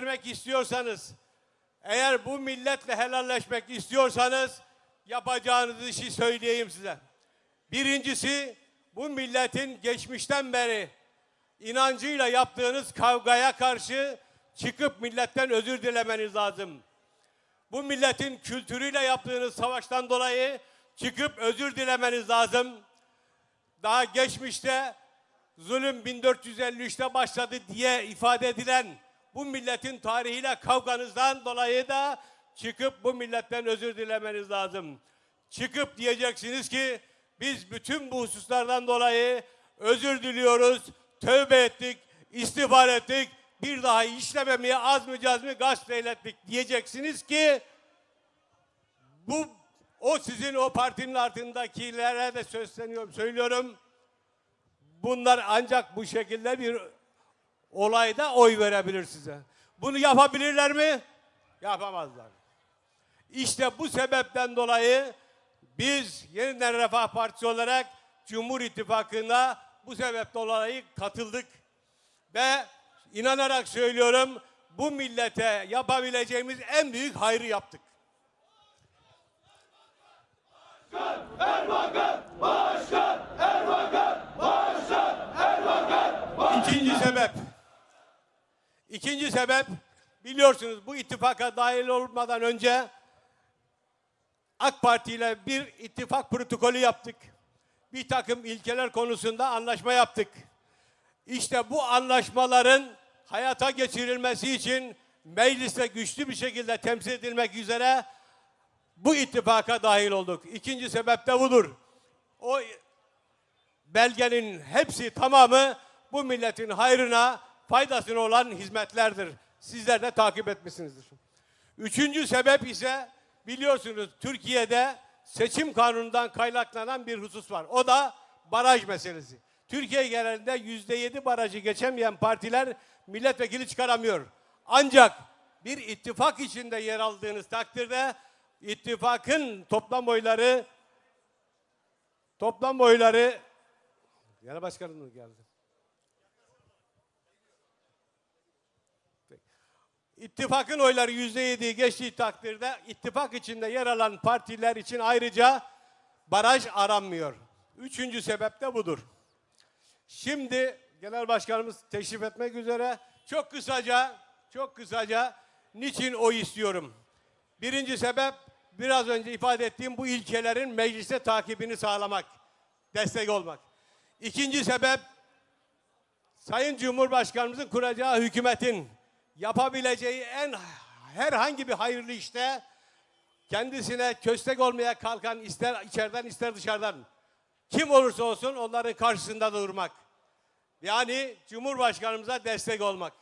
vermek istiyorsanız, eğer bu milletle helalleşmek istiyorsanız yapacağınız işi söyleyeyim size. Birincisi bu milletin geçmişten beri inancıyla yaptığınız kavgaya karşı çıkıp milletten özür dilemeniz lazım. Bu milletin kültürüyle yaptığınız savaştan dolayı çıkıp özür dilemeniz lazım. Daha geçmişte zulüm 1453'te başladı diye ifade edilen bu milletin tarihiyle kavganızdan dolayı da çıkıp bu milletten özür dilemeniz lazım. Çıkıp diyeceksiniz ki biz bütün bu hususlardan dolayı özür diliyoruz, tövbe ettik, istiğfar ettik, bir daha işlememeye az mı caz mı gasp eylettik diyeceksiniz ki bu o sizin o partinin altındakilere de söyleniyorum, söylüyorum. Bunlar ancak bu şekilde bir olayda oy verebilir size. Bunu yapabilirler mi? Yapamazlar. İşte bu sebepten dolayı biz Yeniden Refah Partisi olarak Cumhur İttifakı'na bu sebepten dolayı katıldık. Ve inanarak söylüyorum bu millete yapabileceğimiz en büyük hayrı yaptık. İkinci sebep. İkinci sebep biliyorsunuz bu ittifaka dahil olmadan önce AK Parti ile bir ittifak protokolü yaptık. Bir takım ilkeler konusunda anlaşma yaptık. İşte bu anlaşmaların hayata geçirilmesi için mecliste güçlü bir şekilde temsil edilmek üzere bu ittifaka dahil olduk. İkinci sebep de budur. O belgenin hepsi tamamı bu milletin hayrına, faydasına olan hizmetlerdir. Sizler de takip etmişsinizdir. Üçüncü sebep ise biliyorsunuz Türkiye'de seçim kanunundan kaynaklanan bir husus var. O da baraj meselesi. Türkiye genelinde yüzde yedi barajı geçemeyen partiler milletvekili çıkaramıyor. Ancak bir ittifak içinde yer aldığınız takdirde ittifakın toplam oyları toplam oyları Genel başkanım geldi? İttifakın oyları yüzde yediyi geçtiği takdirde ittifak içinde yer alan partiler için ayrıca baraj aranmıyor. Üçüncü sebep de budur. Şimdi genel başkanımız teşrif etmek üzere çok kısaca çok kısaca niçin oy istiyorum? Birinci sebep biraz önce ifade ettiğim bu ilkelerin mecliste takibini sağlamak, destek olmak. İkinci sebep Sayın Cumhurbaşkanımızın kuracağı hükümetin yapabileceği en herhangi bir hayırlı işte kendisine köstek olmaya kalkan ister içeriden ister dışarıdan kim olursa olsun onların karşısında durmak. Yani Cumhurbaşkanımıza destek olmak.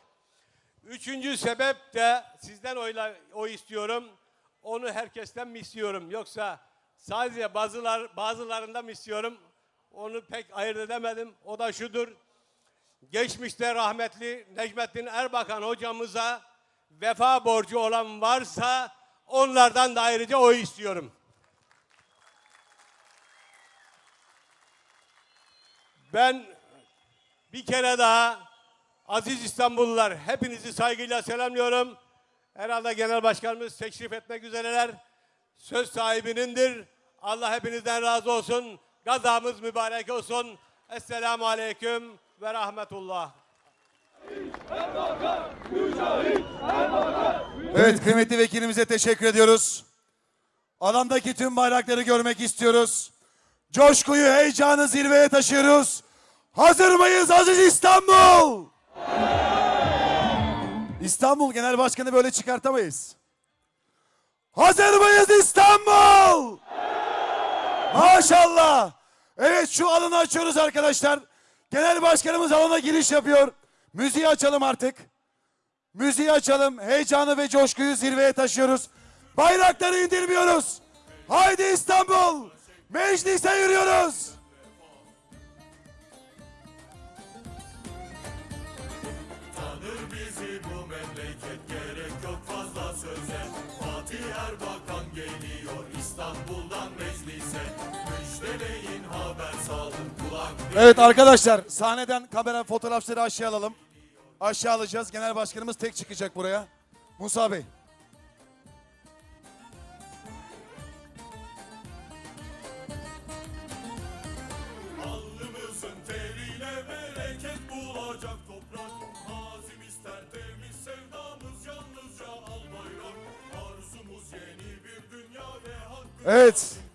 Üçüncü sebep de sizden oyla, oy istiyorum. Onu herkesten mi istiyorum? Yoksa sadece bazılar, bazılarından mı istiyorum? Onu pek ayırt edemedim. O da şudur. Geçmişte rahmetli Necmettin Erbakan hocamıza vefa borcu olan varsa onlardan da ayrıca oy istiyorum. Ben bir kere daha aziz İstanbullular hepinizi saygıyla selamlıyorum. Herhalde Genel Başkanımız teşrif etmek üzereler. Söz sahibinindir. Allah hepinizden razı olsun. Gazamız mübarek olsun. Esselamu Aleyküm ve Rahmetullah. Evet kıymetli vekilimize teşekkür ediyoruz. Alandaki tüm bayrakları görmek istiyoruz. Coşkuyu, heyecanı zirveye taşıyoruz. Hazır mıyız Aziz İstanbul? İstanbul Genel Başkanı böyle çıkartamayız. Hazır mıyız İstanbul? Maşallah. Evet şu alanı açıyoruz arkadaşlar. Genel Başkanımız alana giriş yapıyor. Müziği açalım artık. Müziği açalım. Heyecanı ve coşkuyu zirveye taşıyoruz. Bayrakları indirmiyoruz. Haydi İstanbul. Meclise yürüyoruz. Fatih Erbakan geliyor İstanbul'dan meclise Evet arkadaşlar sahneden kamera fotoğrafları aşağı alalım. aşağı alacağız. Genel başkanımız tek çıkacak buraya. Musa Bey. Evet.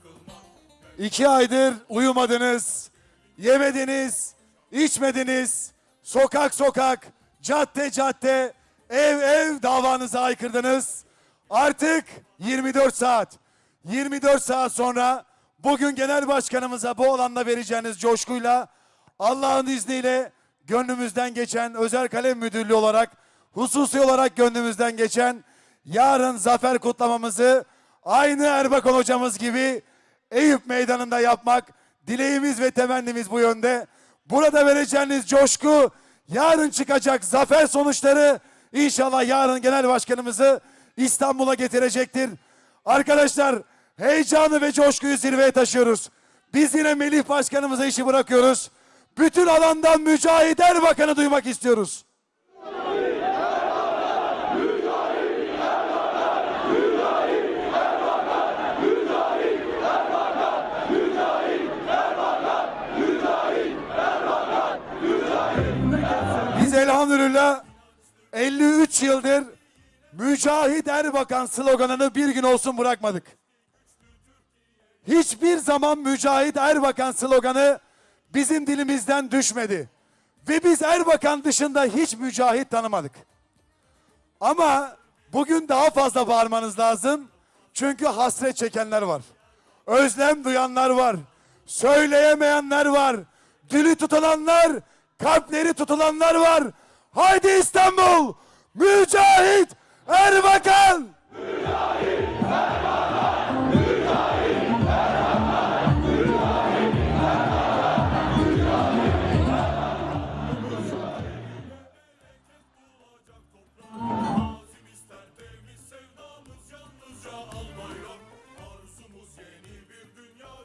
İki aydır uyumadınız, yemediniz, içmediniz. Sokak sokak, cadde cadde, ev ev davanıza aykırdınız. Artık 24 saat, 24 saat sonra bugün genel başkanımıza bu alanda vereceğiniz coşkuyla Allah'ın izniyle gönlümüzden geçen özel kalem müdürlüğü olarak hususi olarak gönlümüzden geçen yarın zafer kutlamamızı aynı Erbakan hocamız gibi Eyüp Meydanı'nda yapmak dileğimiz ve temennimiz bu yönde. Burada vereceğiniz coşku yarın çıkacak zafer sonuçları inşallah yarın genel başkanımızı İstanbul'a getirecektir. Arkadaşlar heyecanı ve coşkuyu zirveye taşıyoruz. Biz yine Melih Başkanımıza işi bırakıyoruz. Bütün alandan Mücahit Erbakan'ı duymak istiyoruz. Biz elhamdülillah 53 yıldır Mücahit Erbakan sloganını bir gün olsun bırakmadık. Hiçbir zaman Mücahit Erbakan sloganı bizim dilimizden düşmedi. Ve biz Erbakan dışında hiç mücahit tanımadık. Ama bugün daha fazla bağırmanız lazım. Çünkü hasret çekenler var. Özlem duyanlar var. Söyleyemeyenler var. Dili tutulanlar, kalpleri tutulanlar var. Haydi İstanbul! Mücahit Erbakan!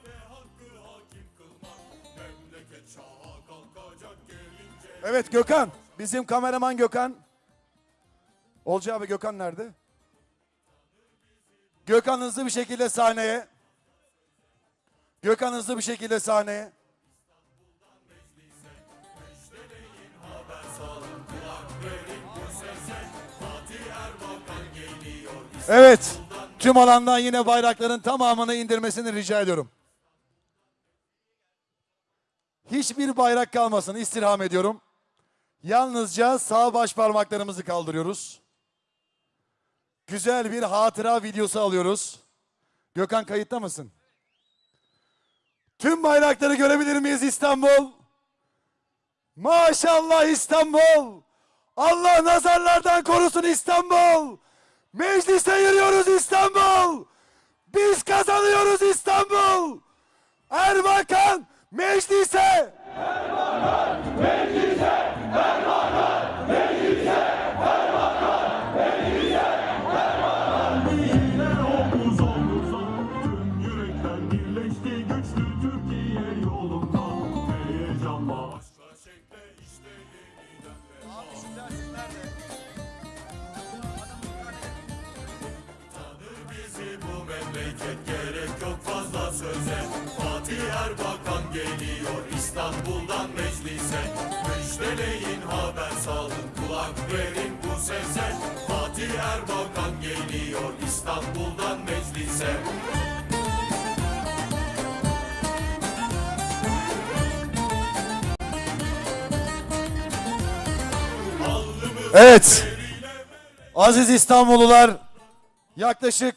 Ve hakkı hakim kılmak Memleket şaha kalkacak gelince Evet Gökhan. Bizim kameraman Gökhan. Olcay abi Gökhan nerede? Gökhan hızlı bir şekilde sahneye. Gökhan hızlı bir şekilde sahneye. Evet. Tüm alandan yine bayrakların tamamını indirmesini rica ediyorum. Hiçbir bayrak kalmasın istirham ediyorum. Yalnızca sağ baş parmaklarımızı kaldırıyoruz. Güzel bir hatıra videosu alıyoruz. Gökhan kayıtta mısın? Tüm bayrakları görebilir miyiz İstanbul? Maşallah İstanbul. Allah nazarlardan korusun İstanbul. Meclise yürüyoruz İstanbul. Biz kazanıyoruz İstanbul. Erbakan meclise. Yürekler birleşti güçlü Türkiye yolunda Heyecanla aşkla şekle işte yeniden memleket gerek yok fazla söze. Fatih Erbakan geliyor İstanbul'dan verin bu sese Fatih Erbakan geliyor İstanbul'dan meclise Evet. Aziz İstanbullular yaklaşık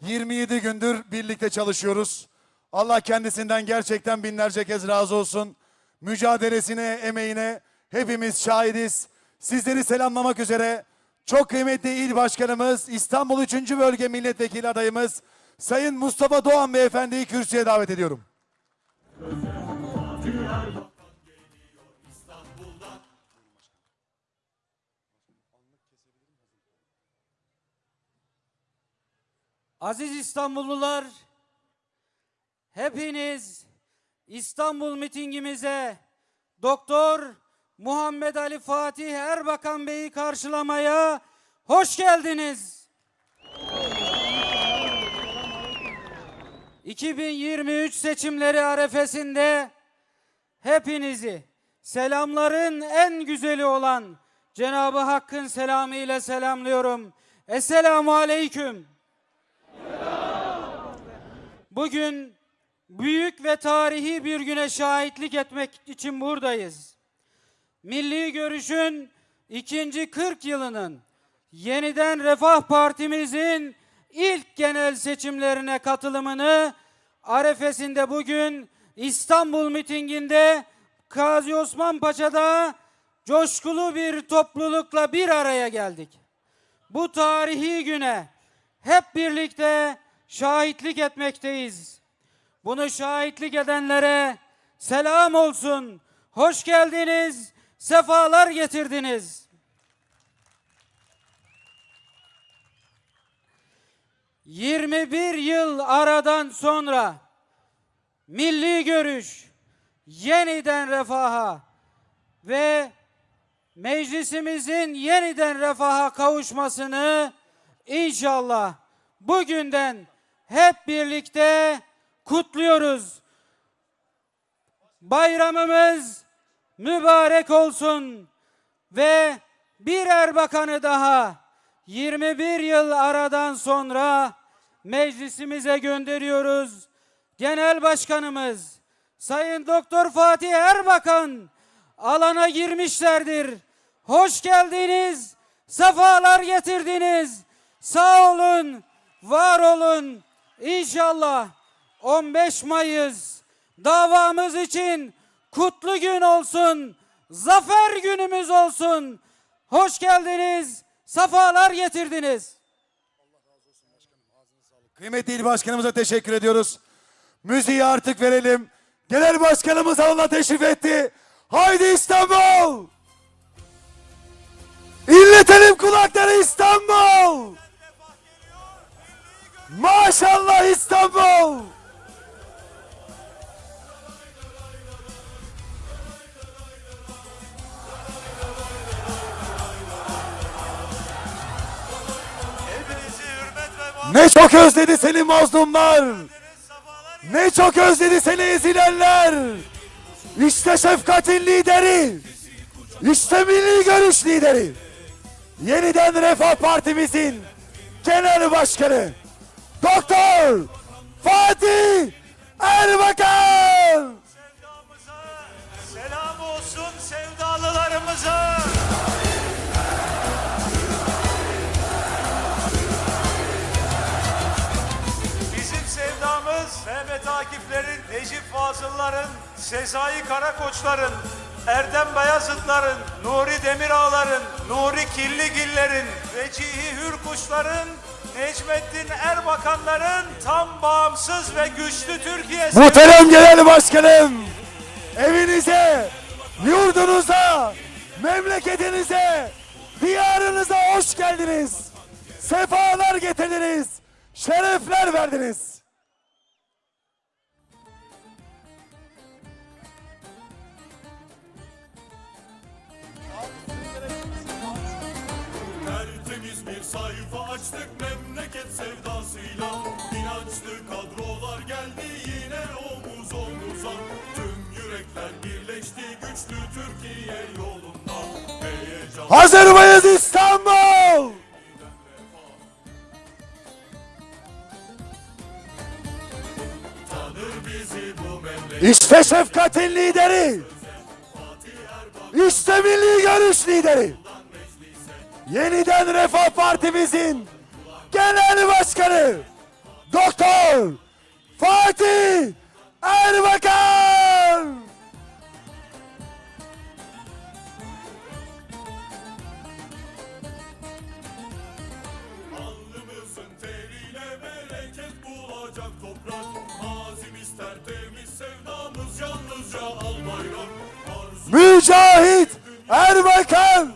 27 gündür birlikte çalışıyoruz. Allah kendisinden gerçekten binlerce kez razı olsun. Mücadelesine, emeğine hepimiz şahidiz. Sizleri selamlamak üzere çok kıymetli il başkanımız, İstanbul 3. Bölge Milletvekili adayımız Sayın Mustafa Doğan Beyefendi'yi kürsüye davet ediyorum. Aziz İstanbullular, hepiniz İstanbul mitingimize Doktor Muhammed Ali Fatih Erbakan Bey'i karşılamaya hoş geldiniz. 2023 seçimleri arefesinde hepinizi selamların en güzeli olan Cenab-ı Hakk'ın selamı ile selamlıyorum. Esselamu Aleyküm. Bugün büyük ve tarihi bir güne şahitlik etmek için buradayız. Milli Görüş'ün ikinci 40 yılının yeniden Refah Partimizin ilk genel seçimlerine katılımını arefesinde bugün İstanbul mitinginde Gazi Osman Paşa'da coşkulu bir toplulukla bir araya geldik. Bu tarihi güne hep birlikte şahitlik etmekteyiz. Bunu şahitlik edenlere selam olsun. Hoş geldiniz, sefalar getirdiniz. ...21 yıl aradan sonra... ...milli görüş... ...yeniden refaha... ...ve meclisimizin yeniden refaha kavuşmasını... ...inşallah bugünden hep birlikte kutluyoruz. Bayramımız mübarek olsun ve bir Erbakan'ı daha 21 yıl aradan sonra meclisimize gönderiyoruz. Genel Başkanımız Sayın Doktor Fatih Erbakan alana girmişlerdir. Hoş geldiniz, sefalar getirdiniz. Sağ olun, var olun. İnşallah 15 Mayıs davamız için kutlu gün olsun. Zafer günümüz olsun. Hoş geldiniz. Safalar getirdiniz. Kıymetli il başkanımıza teşekkür ediyoruz. Müziği artık verelim. Genel başkanımız alana teşrif etti. Haydi İstanbul! İnletelim kulakları İstanbul! Maşallah İstanbul! Ne çok özledi seni mazlumlar! Ne çok özledi seni ezilenler! İşte şefkatin lideri! İşte milli görüş lideri! Yeniden Refah Partimizin genel başkanı Doktor Fatih Erbakan! selam olsun sevdalılarımıza. Mehmet Akif'lerin, Necip Fazıl'ların, Sezai Karakoçların, Erdem Bayazıt'ların, Nuri Demirağ'ların, Nuri Killigiller'in, Vecihi Hürkuş'ların, Necmettin Erbakan'ların tam bağımsız ve güçlü Türkiye Muhterem Genel Başkanım! Evinize, yurdunuza, memleketinize, diyarınıza hoş geldiniz. Sefalar getirdiniz. Şerefler verdiniz. Sayfa açtık memleket sevdasıyla İnançlı kadrolar geldi yine omuz omuza Tüm yürekler birleşti güçlü Türkiye yolunda Heyecan Hazır mıyız İstanbul? İşte şefkatin lideri. İşte milli görüş lideri. Yeniden Refah Partimizin genel başkanı Doktor Fatih Erbakan. Alnımızın teriyle bereket bulacak toprak Mazim ister temiz sevdamız yalnızca al bayrak Arzu Mücahit Erbakan.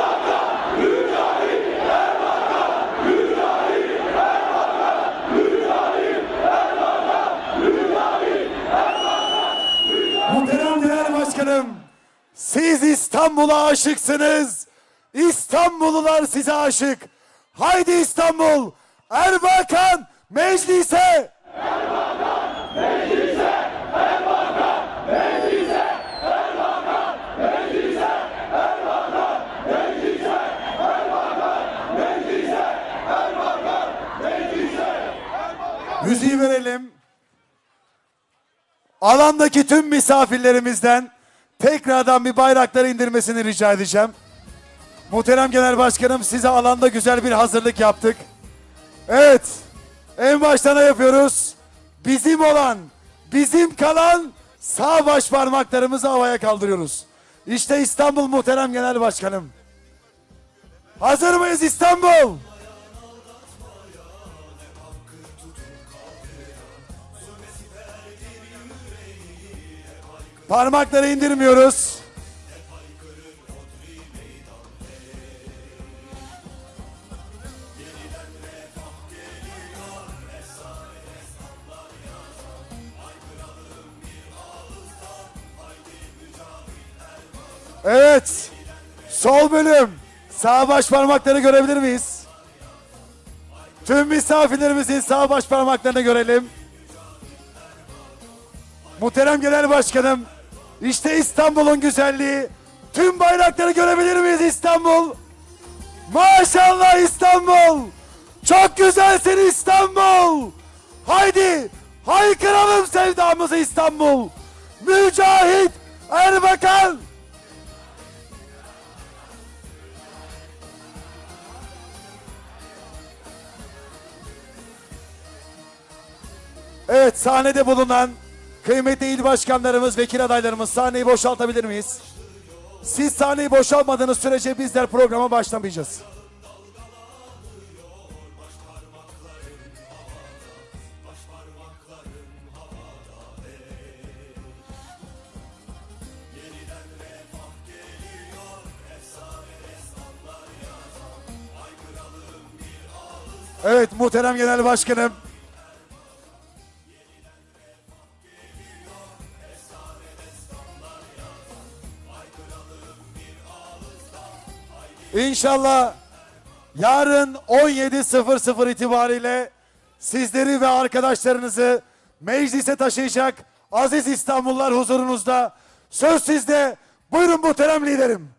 Başkanım, siz İstanbul'a aşıksınız. İstanbullular size aşık. Haydi İstanbul, Erbakan meclise. Müziği verelim. Alandaki tüm misafirlerimizden tekrardan bir bayrakları indirmesini rica edeceğim. Muhterem Genel Başkanım size alanda güzel bir hazırlık yaptık. Evet. En baştan yapıyoruz? Bizim olan, bizim kalan sağ baş parmaklarımızı havaya kaldırıyoruz. İşte İstanbul Muhterem Genel Başkanım. Hazır mıyız İstanbul? Parmakları indirmiyoruz. Evet. Sol bölüm. Sağ baş parmakları görebilir miyiz? Tüm misafirlerimizin sağ baş parmaklarını görelim. Muhterem Genel Başkanım, işte İstanbul'un güzelliği. Tüm bayrakları görebilir miyiz İstanbul? Maşallah İstanbul! Çok güzelsin İstanbul! Haydi haykıralım sevdamızı İstanbul! Mücahit Erbakan! Evet sahnede bulunan kıymetli il başkanlarımız, vekil adaylarımız sahneyi boşaltabilir miyiz? Siz sahneyi boşaltmadığınız sürece bizler programa başlamayacağız. Evet muhterem genel başkanım. İnşallah yarın 17.00 itibariyle sizleri ve arkadaşlarınızı meclise taşıyacak aziz İstanbullular huzurunuzda. Söz sizde. Buyurun muhterem liderim.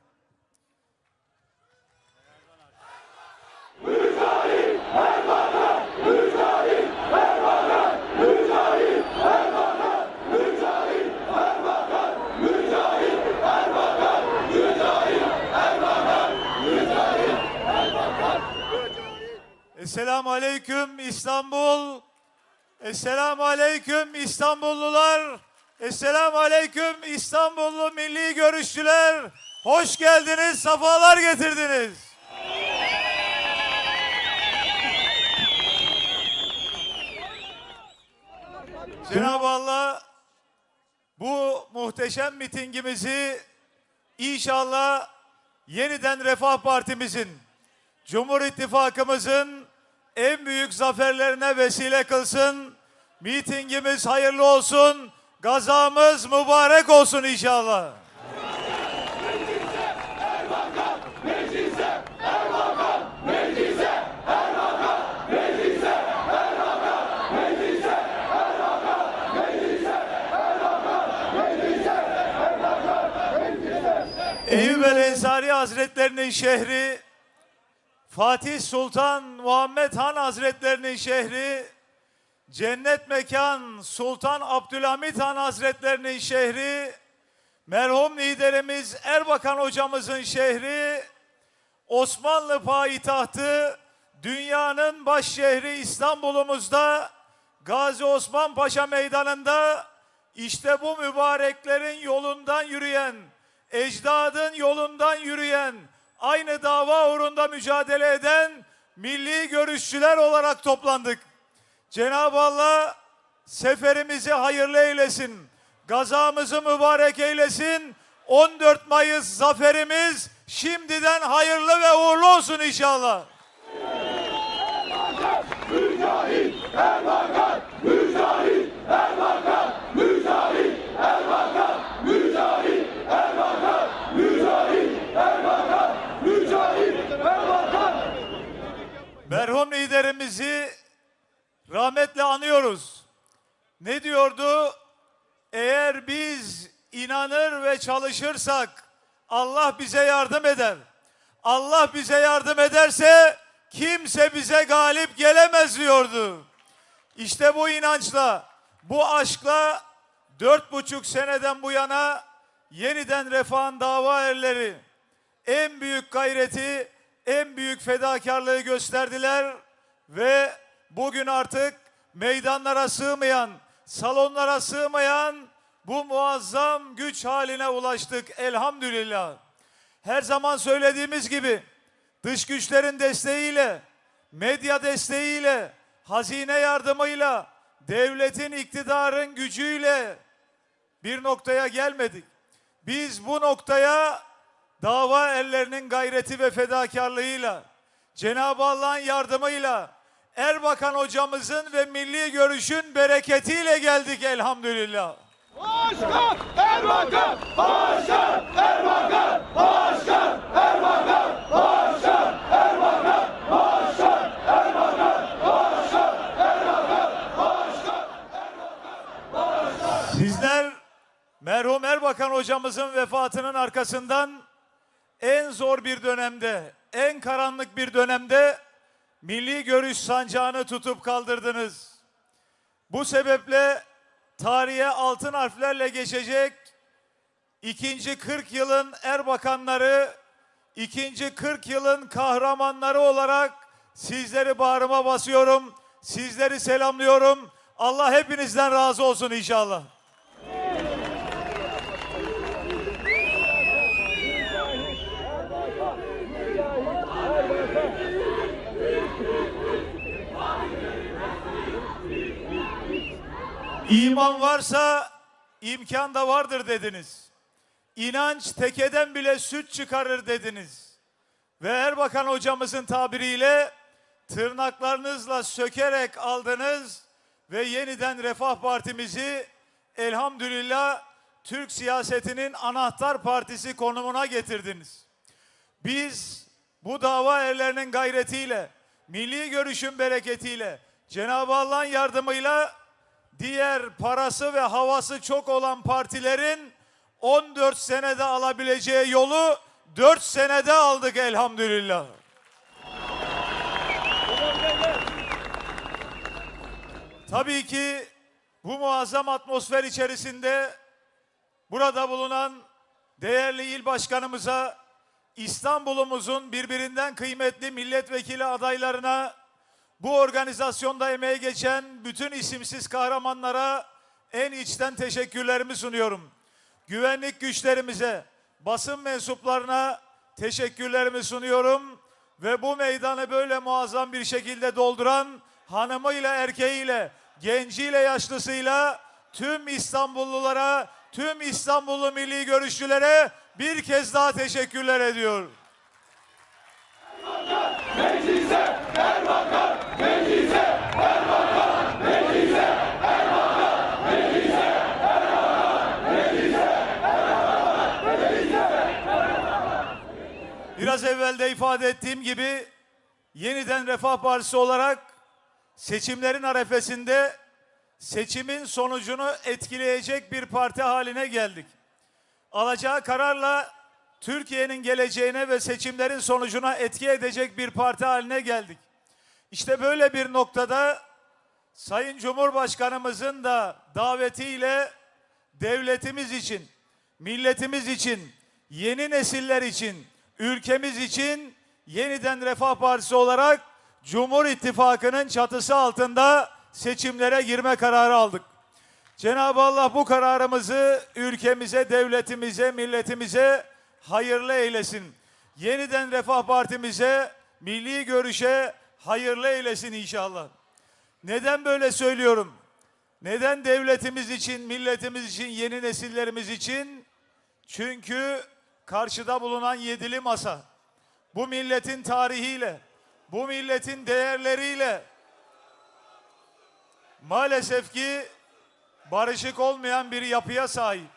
Esselamu Aleyküm İstanbul. Esselamu Aleyküm İstanbullular. Esselamu Aleyküm İstanbullu milli görüşçüler. Hoş geldiniz, safalar getirdiniz. Cenab-ı Allah bu muhteşem mitingimizi inşallah yeniden Refah Partimizin Cumhur İttifakımızın en büyük zaferlerine vesile kılsın. Mitingimiz hayırlı olsun. Gazamız mübarek olsun inşallah. Eyüp el Ensari Hazretlerinin şehri Fatih Sultan Muhammed Han Hazretlerinin şehri, cennet mekan Sultan Abdülhamit Han Hazretlerinin şehri, merhum liderimiz Erbakan hocamızın şehri, Osmanlı payitahtı, dünyanın baş şehri İstanbul'umuzda, Gazi Osman Paşa Meydanı'nda, işte bu mübareklerin yolundan yürüyen, ecdadın yolundan yürüyen, aynı dava uğrunda mücadele eden milli görüşçüler olarak toplandık. Cenab-ı Allah seferimizi hayırlı eylesin. Gazamızı mübarek eylesin. 14 Mayıs zaferimiz şimdiden hayırlı ve uğurlu olsun inşallah. Merhum liderimizi rahmetle anıyoruz. Ne diyordu? Eğer biz inanır ve çalışırsak Allah bize yardım eder. Allah bize yardım ederse kimse bize galip gelemez diyordu. İşte bu inançla, bu aşkla dört buçuk seneden bu yana yeniden refahın dava erleri en büyük gayreti, en büyük fedakarlığı gösterdiler ve bugün artık meydanlara sığmayan, salonlara sığmayan bu muazzam güç haline ulaştık elhamdülillah. Her zaman söylediğimiz gibi dış güçlerin desteğiyle, medya desteğiyle, hazine yardımıyla, devletin iktidarın gücüyle bir noktaya gelmedik. Biz bu noktaya dava ellerinin gayreti ve fedakarlığıyla, Cenab-ı Allah'ın yardımıyla, Erbakan hocamızın ve milli görüşün bereketiyle geldik elhamdülillah. Sizler merhum Erbakan hocamızın vefatının arkasından en zor bir dönemde, en karanlık bir dönemde milli görüş sancağını tutup kaldırdınız. Bu sebeple tarihe altın harflerle geçecek ikinci 40 yılın Erbakanları, ikinci 40 yılın kahramanları olarak sizleri bağrıma basıyorum. Sizleri selamlıyorum. Allah hepinizden razı olsun inşallah. İman varsa imkan da vardır dediniz. İnanç tekeden bile süt çıkarır dediniz. Ve Erbakan hocamızın tabiriyle tırnaklarınızla sökerek aldınız ve yeniden Refah Partimizi elhamdülillah Türk siyasetinin anahtar partisi konumuna getirdiniz. Biz bu dava erlerinin gayretiyle, milli görüşün bereketiyle, Cenab-ı Allah'ın yardımıyla diğer parası ve havası çok olan partilerin 14 senede alabileceği yolu 4 senede aldık elhamdülillah. Tabii ki bu muazzam atmosfer içerisinde burada bulunan değerli il başkanımıza, İstanbul'umuzun birbirinden kıymetli milletvekili adaylarına, bu organizasyonda emeği geçen bütün isimsiz kahramanlara en içten teşekkürlerimi sunuyorum. Güvenlik güçlerimize, basın mensuplarına teşekkürlerimi sunuyorum ve bu meydanı böyle muazzam bir şekilde dolduran hanımıyla erkeğiyle, genciyle yaşlısıyla tüm İstanbullulara, tüm İstanbullu milli görüşçülere bir kez daha teşekkürler ediyor. Biraz evvel de ifade ettiğim gibi yeniden Refah Partisi olarak seçimlerin arefesinde seçimin sonucunu etkileyecek bir parti haline geldik. Alacağı kararla Türkiye'nin geleceğine ve seçimlerin sonucuna etki edecek bir parti haline geldik. İşte böyle bir noktada Sayın Cumhurbaşkanımızın da davetiyle devletimiz için, milletimiz için, yeni nesiller için, ülkemiz için yeniden Refah Partisi olarak Cumhur İttifakı'nın çatısı altında seçimlere girme kararı aldık. Cenab-ı Allah bu kararımızı ülkemize, devletimize, milletimize hayırlı eylesin. Yeniden Refah Partimize, milli görüşe hayırlı eylesin inşallah. Neden böyle söylüyorum? Neden devletimiz için, milletimiz için, yeni nesillerimiz için? Çünkü karşıda bulunan yedili masa bu milletin tarihiyle, bu milletin değerleriyle maalesef ki barışık olmayan bir yapıya sahip.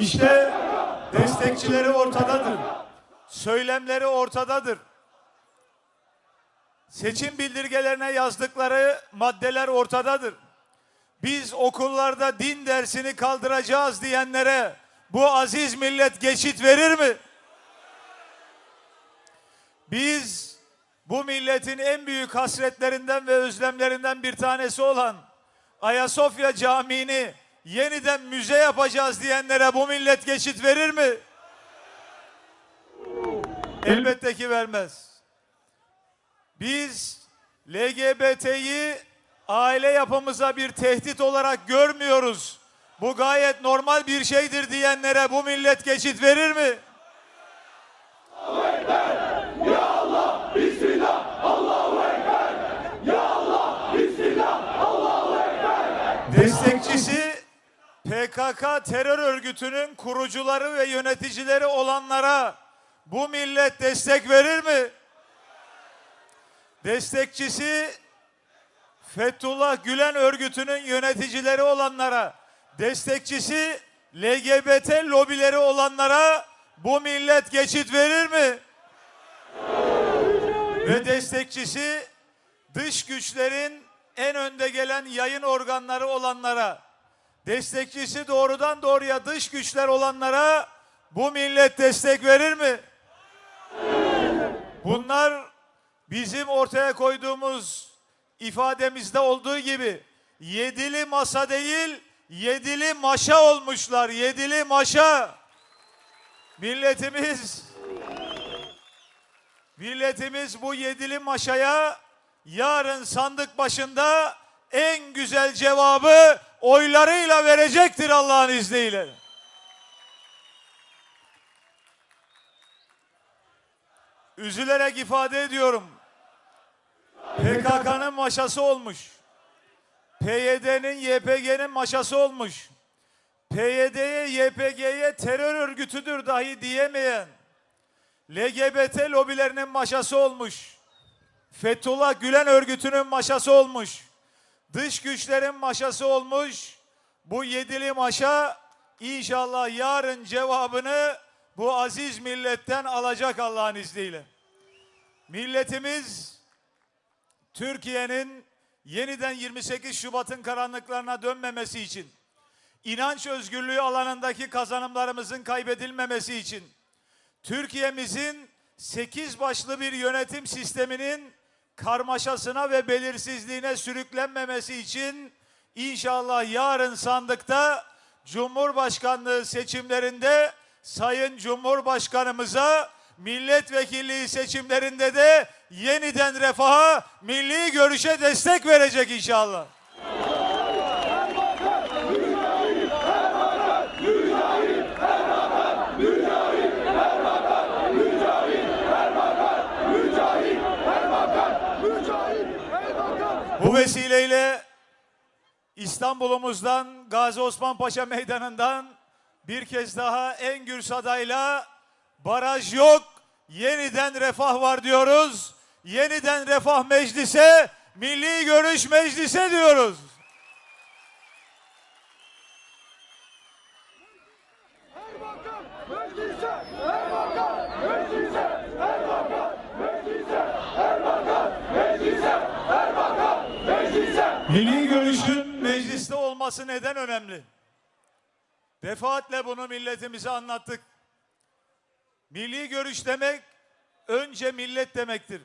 İşte destekçileri ortadadır. Söylemleri ortadadır. Seçim bildirgelerine yazdıkları maddeler ortadadır. Biz okullarda din dersini kaldıracağız diyenlere bu aziz millet geçit verir mi? Biz bu milletin en büyük hasretlerinden ve özlemlerinden bir tanesi olan Ayasofya Camii'ni yeniden müze yapacağız diyenlere bu millet geçit verir mi? Elbette ki vermez. Biz LGBT'yi aile yapımıza bir tehdit olarak görmüyoruz. Bu gayet normal bir şeydir diyenlere bu millet geçit verir mi? Destekçisi PKK terör örgütünün kurucuları ve yöneticileri olanlara bu millet destek verir mi? Destekçisi Fethullah Gülen örgütünün yöneticileri olanlara, destekçisi LGBT lobileri olanlara bu millet geçit verir mi? Ve destekçisi dış güçlerin en önde gelen yayın organları olanlara, destekçisi doğrudan doğruya dış güçler olanlara bu millet destek verir mi? Bunlar bizim ortaya koyduğumuz ifademizde olduğu gibi yedili masa değil, yedili maşa olmuşlar. Yedili maşa. Milletimiz milletimiz bu yedili maşaya yarın sandık başında en güzel cevabı oylarıyla verecektir Allah'ın izniyle. Üzülerek ifade ediyorum. PKK'nın maşası olmuş. PYD'nin, YPG'nin maşası olmuş. PYD'ye, YPG'ye terör örgütüdür dahi diyemeyen LGBT lobilerinin maşası olmuş. Fethullah Gülen örgütünün maşası olmuş. Dış güçlerin maşası olmuş. Bu yedili maşa inşallah yarın cevabını bu aziz milletten alacak Allah'ın izniyle. Milletimiz Türkiye'nin yeniden 28 Şubat'ın karanlıklarına dönmemesi için, inanç özgürlüğü alanındaki kazanımlarımızın kaybedilmemesi için, Türkiye'mizin 8 başlı bir yönetim sisteminin karmaşasına ve belirsizliğine sürüklenmemesi için inşallah yarın sandıkta Cumhurbaşkanlığı seçimlerinde Sayın Cumhurbaşkanımıza milletvekilliği seçimlerinde de yeniden refaha, milli görüşe destek verecek inşallah. Bu vesileyle İstanbul'umuzdan Gazi Osman Paşa Meydanı'ndan bir kez daha en gür sadayla baraj yok, yeniden refah var diyoruz. Yeniden refah meclise, milli görüş meclise diyoruz. Milli görüşün mecliste olması neden önemli? Defaatle bunu milletimize anlattık. Milli görüş demek önce millet demektir.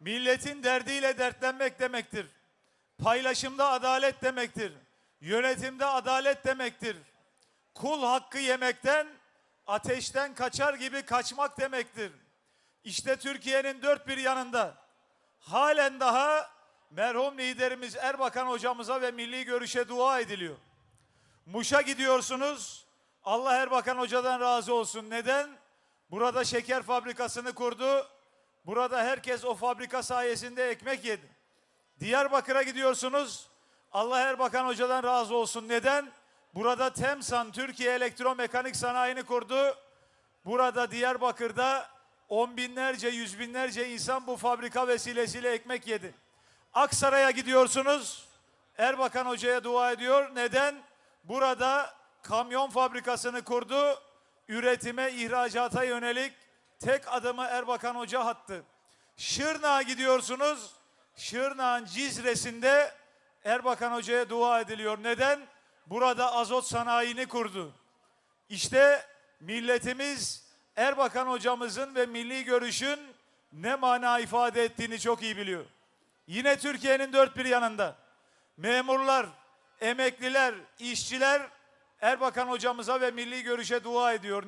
Milletin derdiyle dertlenmek demektir. Paylaşımda adalet demektir. Yönetimde adalet demektir. Kul hakkı yemekten, ateşten kaçar gibi kaçmak demektir. İşte Türkiye'nin dört bir yanında halen daha merhum liderimiz Erbakan hocamıza ve milli görüşe dua ediliyor. Muş'a gidiyorsunuz. Allah Erbakan hocadan razı olsun. Neden? Burada şeker fabrikasını kurdu. Burada herkes o fabrika sayesinde ekmek yedi. Diyarbakır'a gidiyorsunuz. Allah Erbakan Hoca'dan razı olsun. Neden? Burada TEMSAN Türkiye Elektromekanik Sanayi'ni kurdu. Burada Diyarbakır'da on binlerce, yüz binlerce insan bu fabrika vesilesiyle ekmek yedi. Aksaray'a gidiyorsunuz. Erbakan Hoca'ya dua ediyor. Neden? Burada kamyon fabrikasını kurdu. Üretime, ihracata yönelik tek adımı Erbakan Hoca attı. Şırnak'a gidiyorsunuz. Şırnak'ın Cizre'sinde Erbakan Hoca'ya dua ediliyor. Neden? Burada azot sanayini kurdu. İşte milletimiz Erbakan hocamızın ve milli görüşün ne mana ifade ettiğini çok iyi biliyor. Yine Türkiye'nin dört bir yanında memurlar, emekliler, işçiler Erbakan hocamıza ve milli görüşe dua ediyor.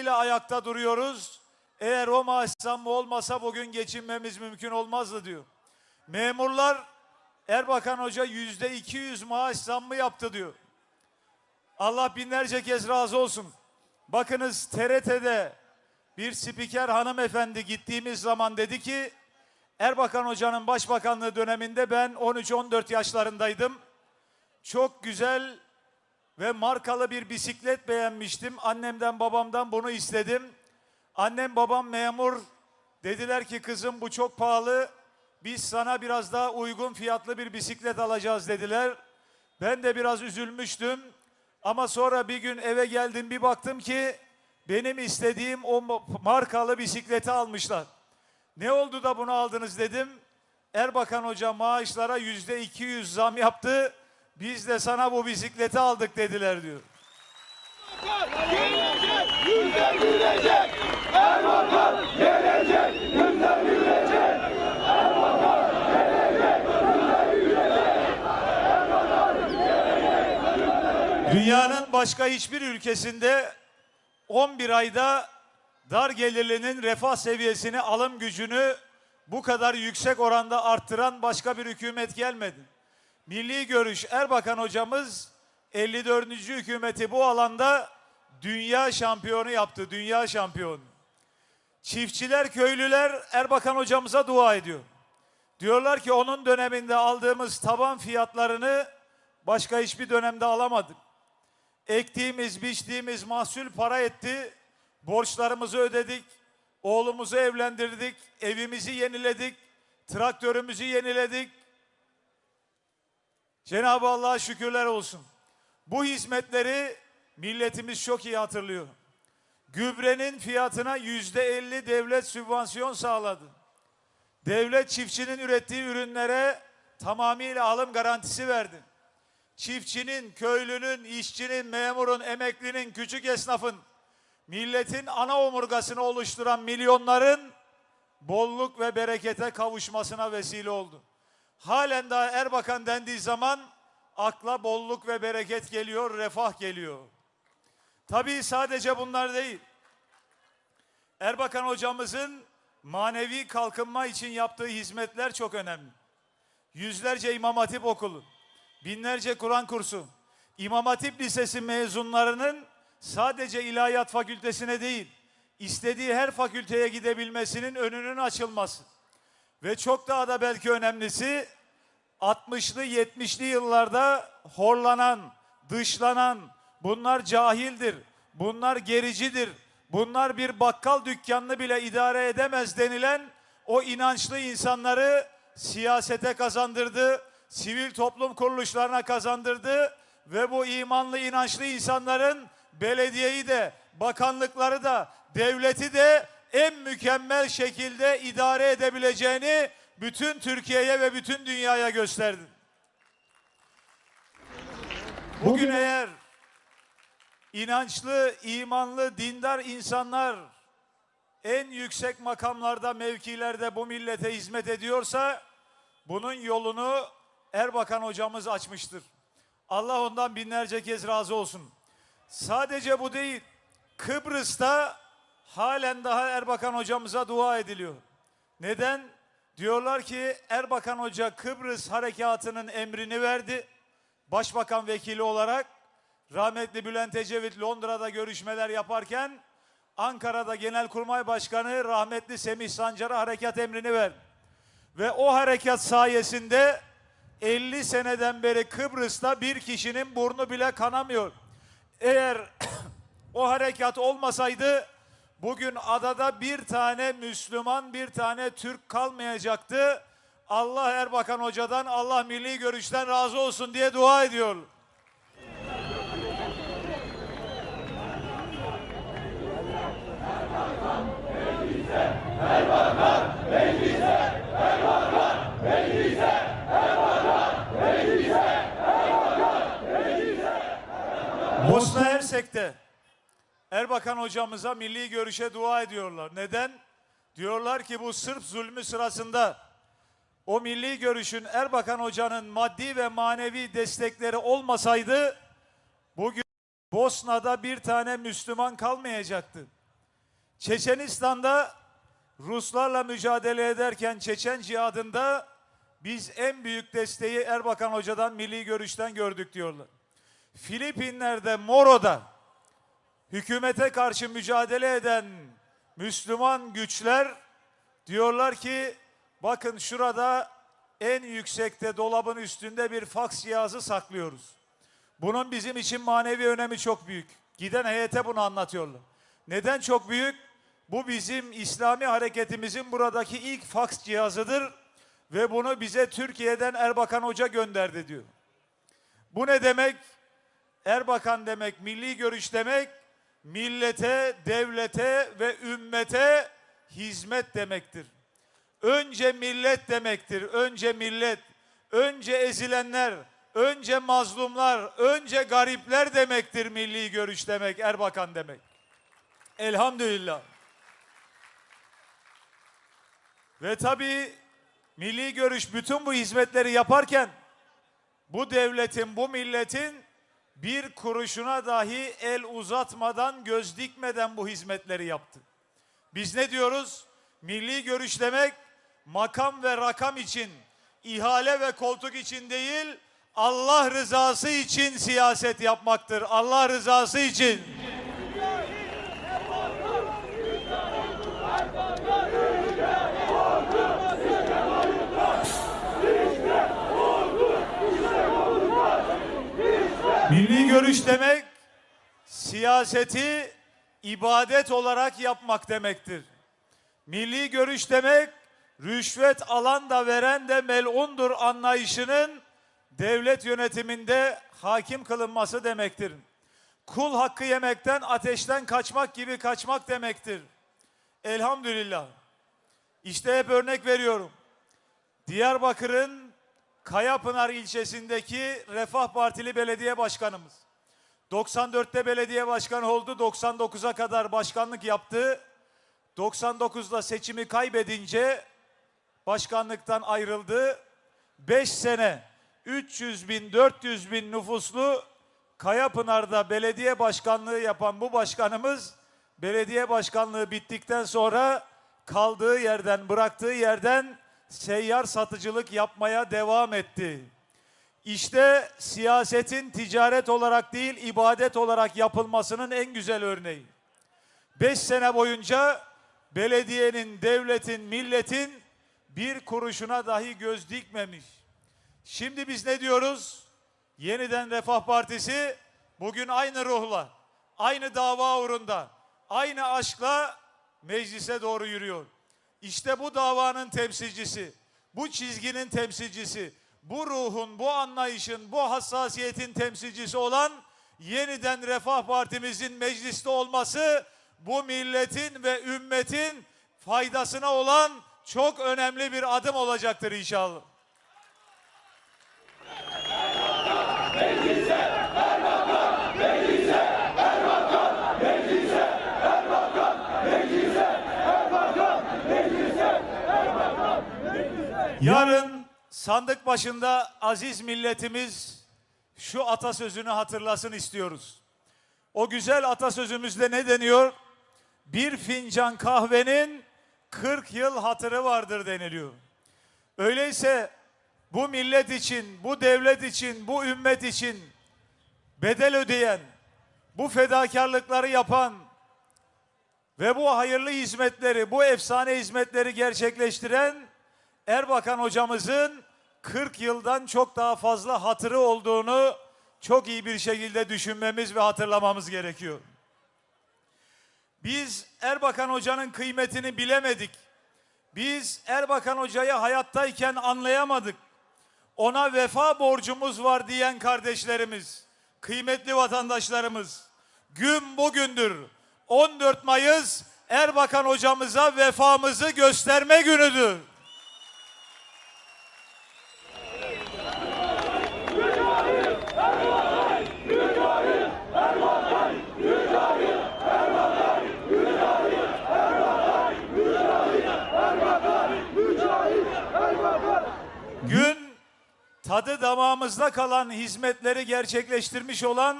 İle ayakta duruyoruz. Eğer o maaş zammı olmasa bugün geçinmemiz mümkün olmazdı diyor. Memurlar Erbakan Hoca yüzde 200 maaş zammı yaptı diyor. Allah binlerce kez razı olsun. Bakınız TRT'de bir spiker hanımefendi gittiğimiz zaman dedi ki Erbakan Hoca'nın başbakanlığı döneminde ben 13-14 yaşlarındaydım. Çok güzel ve markalı bir bisiklet beğenmiştim. Annemden babamdan bunu istedim. Annem babam memur. Dediler ki kızım bu çok pahalı. Biz sana biraz daha uygun fiyatlı bir bisiklet alacağız dediler. Ben de biraz üzülmüştüm. Ama sonra bir gün eve geldim bir baktım ki benim istediğim o ma- markalı bisikleti almışlar. Ne oldu da bunu aldınız dedim. Erbakan Hoca maaşlara yüzde 200 zam yaptı. Biz de sana bu bisikleti aldık dediler diyor. Dünyanın başka hiçbir ülkesinde 11 ayda dar gelirlinin refah seviyesini, alım gücünü bu kadar yüksek oranda arttıran başka bir hükümet gelmedi. Milli Görüş Erbakan hocamız 54. hükümeti bu alanda dünya şampiyonu yaptı, dünya şampiyonu. Çiftçiler, köylüler Erbakan hocamıza dua ediyor. Diyorlar ki onun döneminde aldığımız taban fiyatlarını başka hiçbir dönemde alamadık. Ektiğimiz, biçtiğimiz mahsul para etti. Borçlarımızı ödedik. Oğlumuzu evlendirdik. Evimizi yeniledik. Traktörümüzü yeniledik. Cenab-ı Allah'a şükürler olsun. Bu hizmetleri milletimiz çok iyi hatırlıyor. Gübrenin fiyatına yüzde elli devlet sübvansiyon sağladı. Devlet çiftçinin ürettiği ürünlere tamamıyla alım garantisi verdi. Çiftçinin, köylünün, işçinin, memurun, emeklinin, küçük esnafın, milletin ana omurgasını oluşturan milyonların bolluk ve berekete kavuşmasına vesile oldu. Halen daha Erbakan dendiği zaman akla bolluk ve bereket geliyor, refah geliyor. Tabii sadece bunlar değil. Erbakan hocamızın manevi kalkınma için yaptığı hizmetler çok önemli. Yüzlerce İmam Hatip okulu, binlerce Kur'an kursu, İmam Hatip Lisesi mezunlarının sadece ilahiyat fakültesine değil, istediği her fakülteye gidebilmesinin önünün açılması. Ve çok daha da belki önemlisi 60'lı 70'li yıllarda horlanan, dışlanan, bunlar cahildir, bunlar gericidir, bunlar bir bakkal dükkanını bile idare edemez denilen o inançlı insanları siyasete kazandırdı, sivil toplum kuruluşlarına kazandırdı ve bu imanlı inançlı insanların belediyeyi de, bakanlıkları da, devleti de en mükemmel şekilde idare edebileceğini bütün Türkiye'ye ve bütün dünyaya gösterdi. Bugün eğer inançlı, imanlı, dindar insanlar en yüksek makamlarda, mevkilerde bu millete hizmet ediyorsa bunun yolunu Erbakan hocamız açmıştır. Allah ondan binlerce kez razı olsun. Sadece bu değil. Kıbrıs'ta halen daha Erbakan hocamıza dua ediliyor. Neden? Diyorlar ki Erbakan Hoca Kıbrıs harekatının emrini verdi. Başbakan vekili olarak rahmetli Bülent Ecevit Londra'da görüşmeler yaparken Ankara'da Genelkurmay Başkanı rahmetli Semih Sancar'a harekat emrini verdi. Ve o harekat sayesinde 50 seneden beri Kıbrıs'ta bir kişinin burnu bile kanamıyor. Eğer o harekat olmasaydı bugün adada bir tane Müslüman, bir tane Türk kalmayacaktı. Allah Erbakan Hoca'dan, Allah milli görüşten razı olsun diye dua ediyor. Bosna Hersek'te Erbakan hocamıza milli görüşe dua ediyorlar. Neden? Diyorlar ki bu Sırp zulmü sırasında o milli görüşün Erbakan hocanın maddi ve manevi destekleri olmasaydı bugün Bosna'da bir tane Müslüman kalmayacaktı. Çeçenistan'da Ruslarla mücadele ederken Çeçen cihadında biz en büyük desteği Erbakan hocadan milli görüşten gördük diyorlar. Filipinler'de Moro'da hükümete karşı mücadele eden Müslüman güçler diyorlar ki bakın şurada en yüksekte dolabın üstünde bir faks cihazı saklıyoruz. Bunun bizim için manevi önemi çok büyük. Giden heyete bunu anlatıyorlar. Neden çok büyük? Bu bizim İslami hareketimizin buradaki ilk faks cihazıdır ve bunu bize Türkiye'den Erbakan Hoca gönderdi diyor. Bu ne demek? Erbakan demek, milli görüş demek, millete, devlete ve ümmete hizmet demektir. Önce millet demektir, önce millet, önce ezilenler, önce mazlumlar, önce garipler demektir milli görüş demek, Erbakan demek. Elhamdülillah. Ve tabii milli görüş bütün bu hizmetleri yaparken bu devletin, bu milletin bir kuruşuna dahi el uzatmadan, göz dikmeden bu hizmetleri yaptı. Biz ne diyoruz? Milli görüş demek makam ve rakam için, ihale ve koltuk için değil, Allah rızası için siyaset yapmaktır. Allah rızası için. Milli görüş demek siyaseti ibadet olarak yapmak demektir. Milli görüş demek rüşvet alan da veren de melundur anlayışının devlet yönetiminde hakim kılınması demektir. Kul hakkı yemekten ateşten kaçmak gibi kaçmak demektir. Elhamdülillah. İşte hep örnek veriyorum. Diyarbakır'ın Kayapınar ilçesindeki Refah Partili belediye başkanımız. 94'te belediye başkanı oldu, 99'a kadar başkanlık yaptı. 99'da seçimi kaybedince başkanlıktan ayrıldı. 5 sene 300 bin 400 bin nüfuslu Kayapınar'da belediye başkanlığı yapan bu başkanımız belediye başkanlığı bittikten sonra kaldığı yerden bıraktığı yerden seyyar satıcılık yapmaya devam etti. İşte siyasetin ticaret olarak değil ibadet olarak yapılmasının en güzel örneği. Beş sene boyunca belediyenin, devletin, milletin bir kuruşuna dahi göz dikmemiş. Şimdi biz ne diyoruz? Yeniden Refah Partisi bugün aynı ruhla, aynı dava uğrunda, aynı aşkla meclise doğru yürüyor. İşte bu davanın temsilcisi, bu çizginin temsilcisi, bu ruhun, bu anlayışın, bu hassasiyetin temsilcisi olan yeniden Refah Partimizin mecliste olması bu milletin ve ümmetin faydasına olan çok önemli bir adım olacaktır inşallah. Sandık başında aziz milletimiz şu atasözünü hatırlasın istiyoruz. O güzel atasözümüzde ne deniyor? Bir fincan kahvenin 40 yıl hatırı vardır deniliyor. Öyleyse bu millet için, bu devlet için, bu ümmet için bedel ödeyen, bu fedakarlıkları yapan ve bu hayırlı hizmetleri, bu efsane hizmetleri gerçekleştiren Erbakan hocamızın 40 yıldan çok daha fazla hatırı olduğunu çok iyi bir şekilde düşünmemiz ve hatırlamamız gerekiyor. Biz Erbakan Hoca'nın kıymetini bilemedik. Biz Erbakan Hoca'yı hayattayken anlayamadık. Ona vefa borcumuz var diyen kardeşlerimiz, kıymetli vatandaşlarımız, gün bugündür 14 Mayıs Erbakan hocamıza vefamızı gösterme günüdür. Tadı damağımızda kalan hizmetleri gerçekleştirmiş olan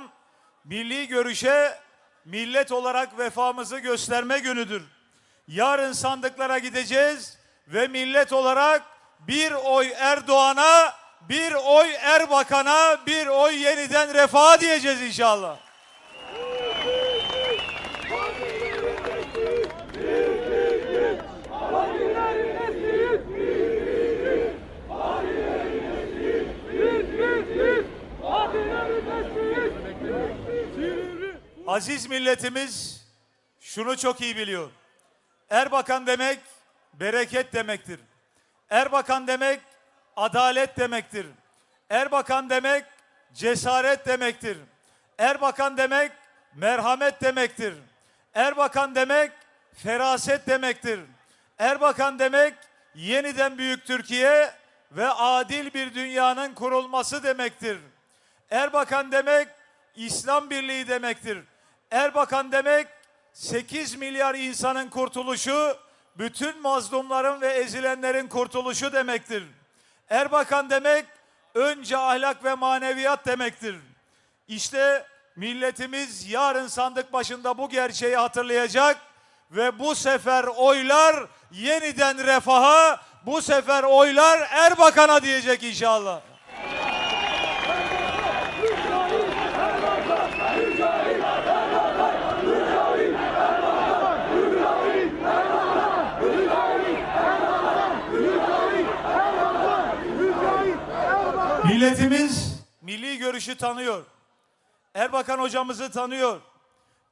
milli görüşe millet olarak vefamızı gösterme günüdür. Yarın sandıklara gideceğiz ve millet olarak bir oy Erdoğan'a, bir oy Erbakan'a, bir oy yeniden refaha diyeceğiz inşallah. Aziz milletimiz şunu çok iyi biliyor. Erbakan demek bereket demektir. Erbakan demek adalet demektir. Erbakan demek cesaret demektir. Erbakan demek merhamet demektir. Erbakan demek feraset demektir. Erbakan demek yeniden büyük Türkiye ve adil bir dünyanın kurulması demektir. Erbakan demek İslam Birliği demektir. Erbakan demek 8 milyar insanın kurtuluşu, bütün mazlumların ve ezilenlerin kurtuluşu demektir. Erbakan demek önce ahlak ve maneviyat demektir. İşte milletimiz yarın sandık başında bu gerçeği hatırlayacak ve bu sefer oylar yeniden refaha, bu sefer oylar Erbakan'a diyecek inşallah. Milletimiz milli görüşü tanıyor. Erbakan hocamızı tanıyor.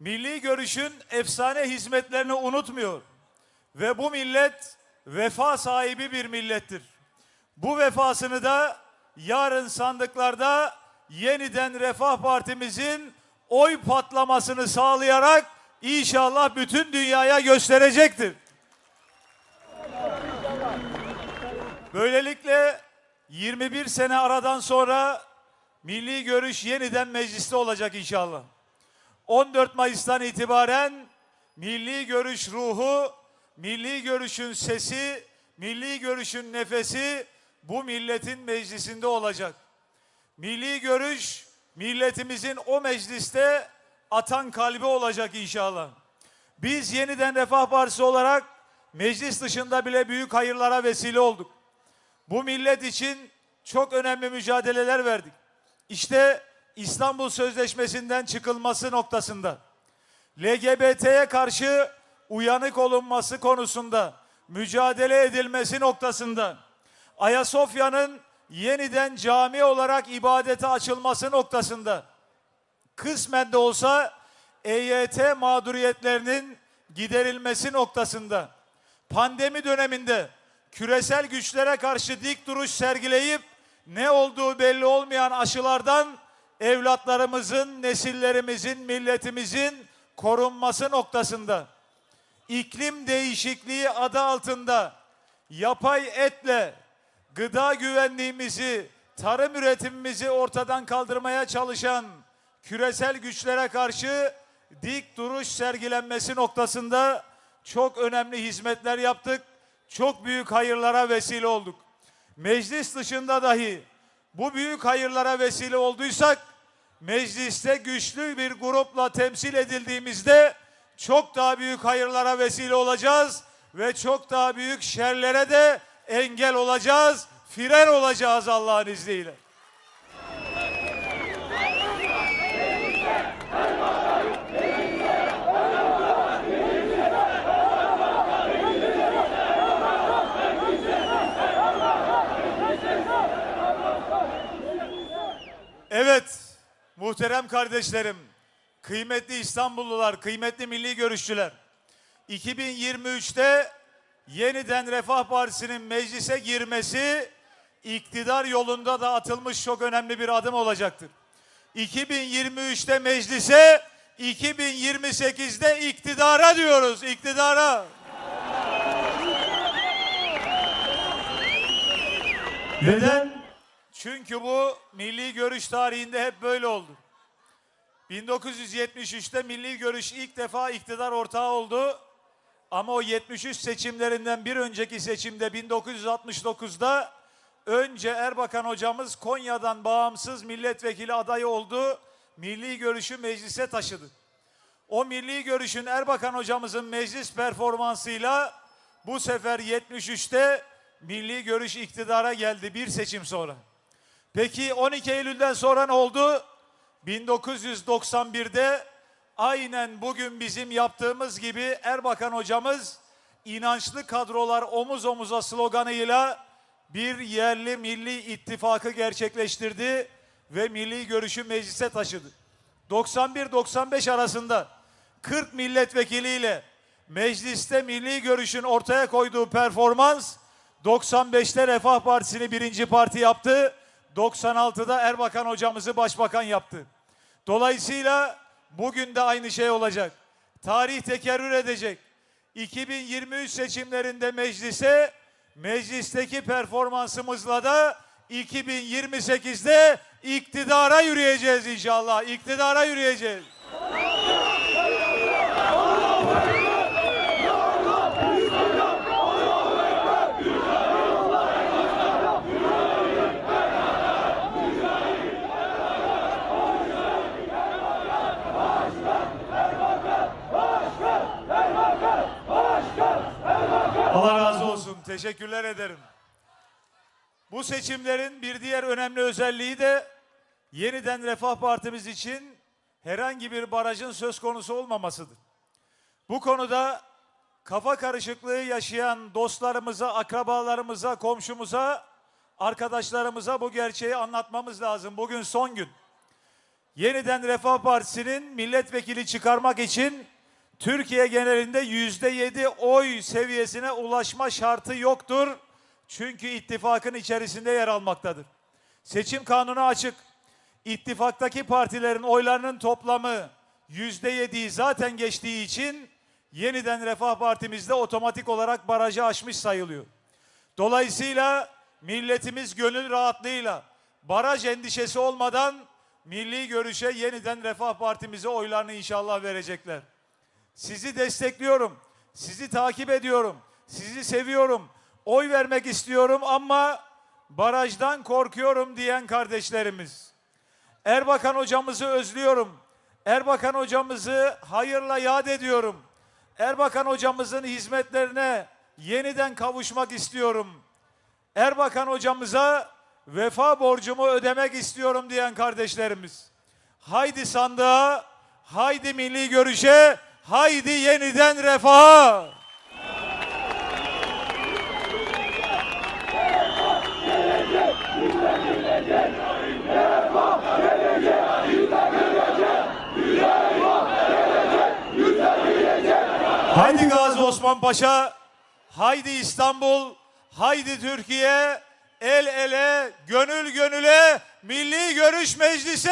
Milli görüşün efsane hizmetlerini unutmuyor. Ve bu millet vefa sahibi bir millettir. Bu vefasını da yarın sandıklarda yeniden Refah Partimizin oy patlamasını sağlayarak inşallah bütün dünyaya gösterecektir. Böylelikle 21 sene aradan sonra milli görüş yeniden mecliste olacak inşallah. 14 Mayıs'tan itibaren milli görüş ruhu, milli görüşün sesi, milli görüşün nefesi bu milletin meclisinde olacak. Milli görüş milletimizin o mecliste atan kalbi olacak inşallah. Biz yeniden Refah Partisi olarak meclis dışında bile büyük hayırlara vesile olduk. Bu millet için çok önemli mücadeleler verdik. İşte İstanbul Sözleşmesi'nden çıkılması noktasında, LGBT'ye karşı uyanık olunması konusunda, mücadele edilmesi noktasında, Ayasofya'nın yeniden cami olarak ibadete açılması noktasında, kısmen de olsa EYT mağduriyetlerinin giderilmesi noktasında, pandemi döneminde küresel güçlere karşı dik duruş sergileyip ne olduğu belli olmayan aşılardan evlatlarımızın, nesillerimizin, milletimizin korunması noktasında iklim değişikliği adı altında yapay etle gıda güvenliğimizi, tarım üretimimizi ortadan kaldırmaya çalışan küresel güçlere karşı dik duruş sergilenmesi noktasında çok önemli hizmetler yaptık. Çok büyük hayırlara vesile olduk. meclis dışında dahi bu büyük hayırlara vesile olduysak, mecliste güçlü bir grupla temsil edildiğimizde çok daha büyük hayırlara vesile olacağız ve çok daha büyük şerlere de engel olacağız, fren olacağız Allah'ın izniyle. Evet, muhterem kardeşlerim, kıymetli İstanbullular, kıymetli milli görüşçüler. 2023'te yeniden Refah Partisi'nin meclise girmesi iktidar yolunda da atılmış çok önemli bir adım olacaktır. 2023'te meclise, 2028'de iktidara diyoruz, iktidara. Neden? Çünkü bu milli görüş tarihinde hep böyle oldu. 1973'te milli görüş ilk defa iktidar ortağı oldu. Ama o 73 seçimlerinden bir önceki seçimde 1969'da önce Erbakan hocamız Konya'dan bağımsız milletvekili adayı oldu. Milli görüşü meclise taşıdı. O milli görüşün Erbakan hocamızın meclis performansıyla bu sefer 73'te milli görüş iktidara geldi bir seçim sonra. Peki 12 Eylül'den sonra ne oldu? 1991'de aynen bugün bizim yaptığımız gibi Erbakan hocamız inançlı kadrolar omuz omuza sloganıyla bir yerli milli ittifakı gerçekleştirdi ve milli görüşü meclise taşıdı. 91-95 arasında 40 milletvekiliyle mecliste milli görüşün ortaya koyduğu performans 95'te Refah Partisi'ni birinci parti yaptı. 96'da Erbakan hocamızı başbakan yaptı. Dolayısıyla bugün de aynı şey olacak. Tarih tekerrür edecek. 2023 seçimlerinde meclise, meclisteki performansımızla da 2028'de iktidara yürüyeceğiz inşallah. İktidara yürüyeceğiz. Teşekkürler ederim. Bu seçimlerin bir diğer önemli özelliği de yeniden Refah Partimiz için herhangi bir barajın söz konusu olmamasıdır. Bu konuda kafa karışıklığı yaşayan dostlarımıza, akrabalarımıza, komşumuza, arkadaşlarımıza bu gerçeği anlatmamız lazım. Bugün son gün. Yeniden Refah Partisi'nin milletvekili çıkarmak için Türkiye genelinde yüzde yedi oy seviyesine ulaşma şartı yoktur. Çünkü ittifakın içerisinde yer almaktadır. Seçim kanunu açık. İttifaktaki partilerin oylarının toplamı yüzde yediyi zaten geçtiği için yeniden Refah Partimizde otomatik olarak barajı aşmış sayılıyor. Dolayısıyla milletimiz gönül rahatlığıyla baraj endişesi olmadan milli görüşe yeniden Refah Partimize oylarını inşallah verecekler. Sizi destekliyorum. Sizi takip ediyorum. Sizi seviyorum. Oy vermek istiyorum ama barajdan korkuyorum diyen kardeşlerimiz. Erbakan hocamızı özlüyorum. Erbakan hocamızı hayırla yad ediyorum. Erbakan hocamızın hizmetlerine yeniden kavuşmak istiyorum. Erbakan hocamıza vefa borcumu ödemek istiyorum diyen kardeşlerimiz. Haydi sandığa, haydi milli görüşe, haydi yeniden refaha. Haydi Gazi Osman Paşa, haydi İstanbul, haydi Türkiye, el ele, gönül gönüle, milli görüş meclisi.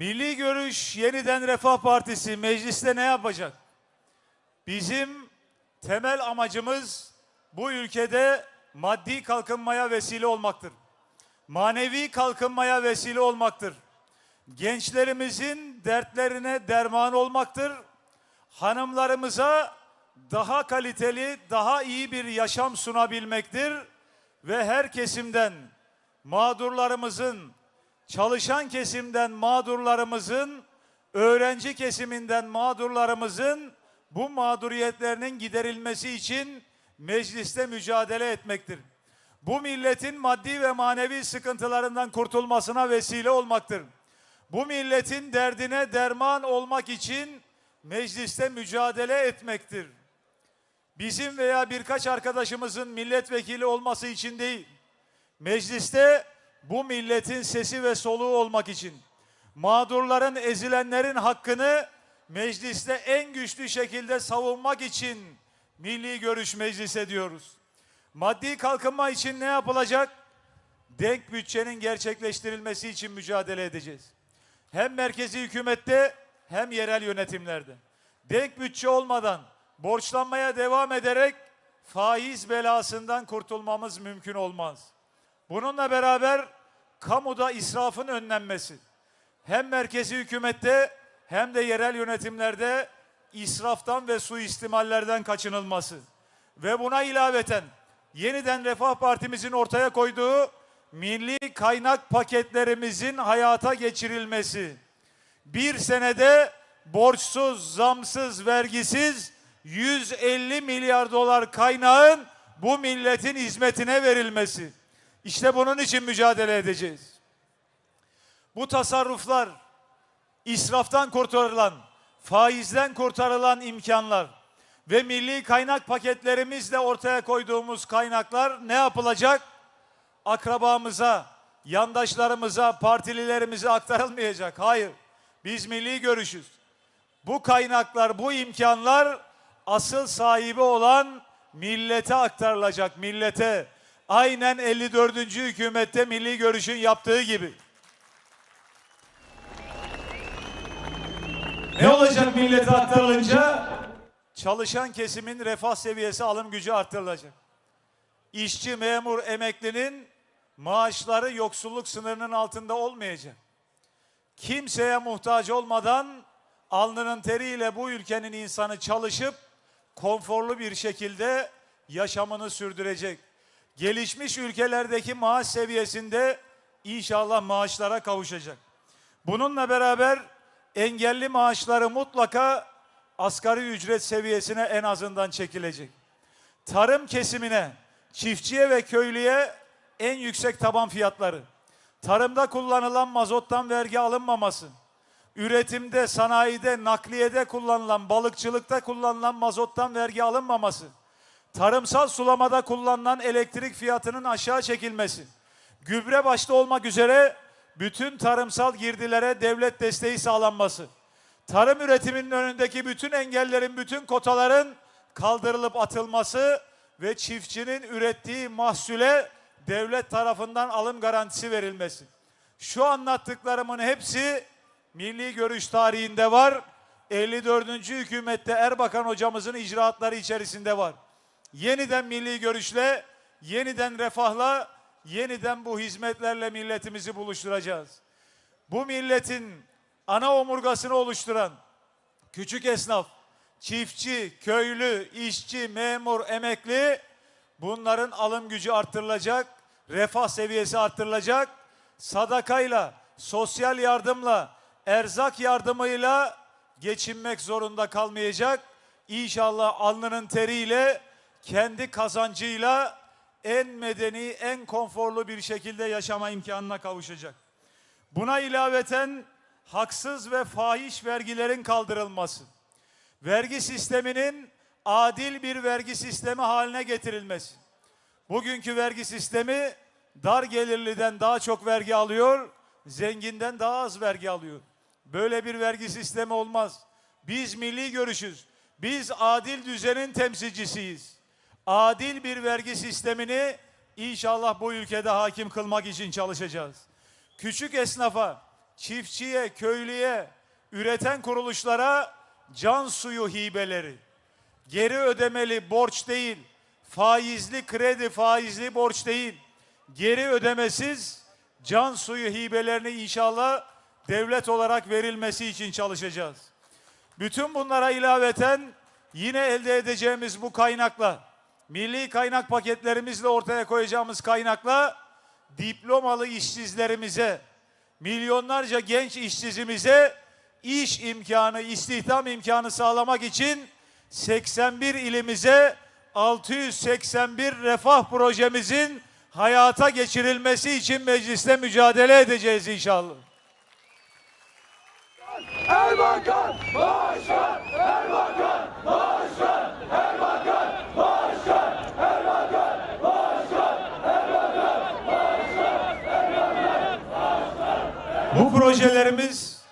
Milli Görüş Yeniden Refah Partisi mecliste ne yapacak? Bizim temel amacımız bu ülkede maddi kalkınmaya vesile olmaktır. Manevi kalkınmaya vesile olmaktır. Gençlerimizin dertlerine derman olmaktır. Hanımlarımıza daha kaliteli, daha iyi bir yaşam sunabilmektir ve her kesimden mağdurlarımızın, çalışan kesimden mağdurlarımızın, öğrenci kesiminden mağdurlarımızın bu mağduriyetlerinin giderilmesi için mecliste mücadele etmektir. Bu milletin maddi ve manevi sıkıntılarından kurtulmasına vesile olmaktır. Bu milletin derdine derman olmak için mecliste mücadele etmektir. Bizim veya birkaç arkadaşımızın milletvekili olması için değil, mecliste bu milletin sesi ve soluğu olmak için, mağdurların, ezilenlerin hakkını mecliste en güçlü şekilde savunmak için milli görüş meclise diyoruz. Maddi kalkınma için ne yapılacak? Denk bütçenin gerçekleştirilmesi için mücadele edeceğiz. Hem merkezi hükümette hem yerel yönetimlerde. Denk bütçe olmadan borçlanmaya devam ederek faiz belasından kurtulmamız mümkün olmaz. Bununla beraber kamuda israfın önlenmesi. Hem merkezi hükümette hem de yerel yönetimlerde israftan ve suistimallerden kaçınılması. Ve buna ilaveten yeniden Refah Partimizin ortaya koyduğu milli kaynak paketlerimizin hayata geçirilmesi. Bir senede borçsuz, zamsız, vergisiz 150 milyar dolar kaynağın bu milletin hizmetine verilmesi. İşte bunun için mücadele edeceğiz. Bu tasarruflar, israftan kurtarılan, faizden kurtarılan imkanlar ve milli kaynak paketlerimizle ortaya koyduğumuz kaynaklar ne yapılacak? Akrabamıza, yandaşlarımıza, partililerimize aktarılmayacak. Hayır. Biz milli görüşüz. Bu kaynaklar, bu imkanlar asıl sahibi olan millete aktarılacak. Millete. Aynen 54. hükümette milli görüşün yaptığı gibi. Ne olacak millete aktarılınca? Çalışan kesimin refah seviyesi, alım gücü artırılacak. İşçi, memur, emeklinin maaşları yoksulluk sınırının altında olmayacak. Kimseye muhtaç olmadan alnının teriyle bu ülkenin insanı çalışıp konforlu bir şekilde yaşamını sürdürecek. Gelişmiş ülkelerdeki maaş seviyesinde inşallah maaşlara kavuşacak. Bununla beraber engelli maaşları mutlaka asgari ücret seviyesine en azından çekilecek. Tarım kesimine, çiftçiye ve köylüye en yüksek taban fiyatları, tarımda kullanılan mazottan vergi alınmaması, üretimde, sanayide, nakliyede kullanılan, balıkçılıkta kullanılan mazottan vergi alınmaması, tarımsal sulamada kullanılan elektrik fiyatının aşağı çekilmesi, gübre başta olmak üzere bütün tarımsal girdilere devlet desteği sağlanması, tarım üretiminin önündeki bütün engellerin, bütün kotaların kaldırılıp atılması ve çiftçinin ürettiği mahsule devlet tarafından alım garantisi verilmesi. Şu anlattıklarımın hepsi milli görüş tarihinde var. 54. hükümette Erbakan hocamızın icraatları içerisinde var. Yeniden milli görüşle, yeniden refahla, yeniden bu hizmetlerle milletimizi buluşturacağız. Bu milletin ana omurgasını oluşturan küçük esnaf, çiftçi, köylü, işçi, memur, emekli bunların alım gücü arttırılacak, refah seviyesi arttırılacak. Sadakayla, sosyal yardımla, erzak yardımıyla geçinmek zorunda kalmayacak. İnşallah alnının teriyle, kendi kazancıyla en medeni, en konforlu bir şekilde yaşama imkanına kavuşacak. Buna ilaveten haksız ve fahiş vergilerin kaldırılması, vergi sisteminin adil bir vergi sistemi haline getirilmesi. Bugünkü vergi sistemi dar gelirliden daha çok vergi alıyor, zenginden daha az vergi alıyor. Böyle bir vergi sistemi olmaz. Biz milli görüşüz. Biz adil düzenin temsilcisiyiz. Adil bir vergi sistemini inşallah bu ülkede hakim kılmak için çalışacağız. Küçük esnafa, çiftçiye, köylüye, üreten kuruluşlara can suyu hibeleri, geri ödemeli borç değil, faizli kredi faizli borç değil, geri ödemesiz can suyu hibelerini inşallah devlet olarak verilmesi için çalışacağız. Bütün bunlara ilaveten yine elde edeceğimiz bu kaynakla, milli kaynak paketlerimizle ortaya koyacağımız kaynakla diplomalı işsizlerimize, milyonlarca genç işsizimize iş imkanı, istihdam imkanı sağlamak için 81 ilimize 681 refah projemizin hayata geçirilmesi için mecliste mücadele edeceğiz inşallah. Bu projelerimiz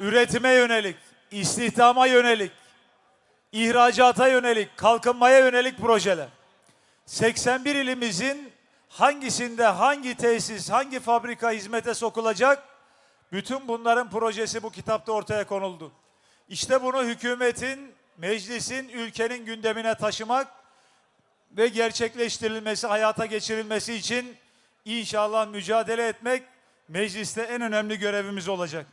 üretime yönelik, istihdama yönelik, ihracata yönelik, kalkınmaya yönelik projeler. 81 ilimizin hangisinde hangi tesis, hangi fabrika hizmete sokulacak? Bütün bunların projesi bu kitapta ortaya konuldu. İşte bunu hükümetin, meclisin, ülkenin gündemine taşımak ve gerçekleştirilmesi, hayata geçirilmesi için inşallah mücadele etmek mecliste en önemli görevimiz olacak.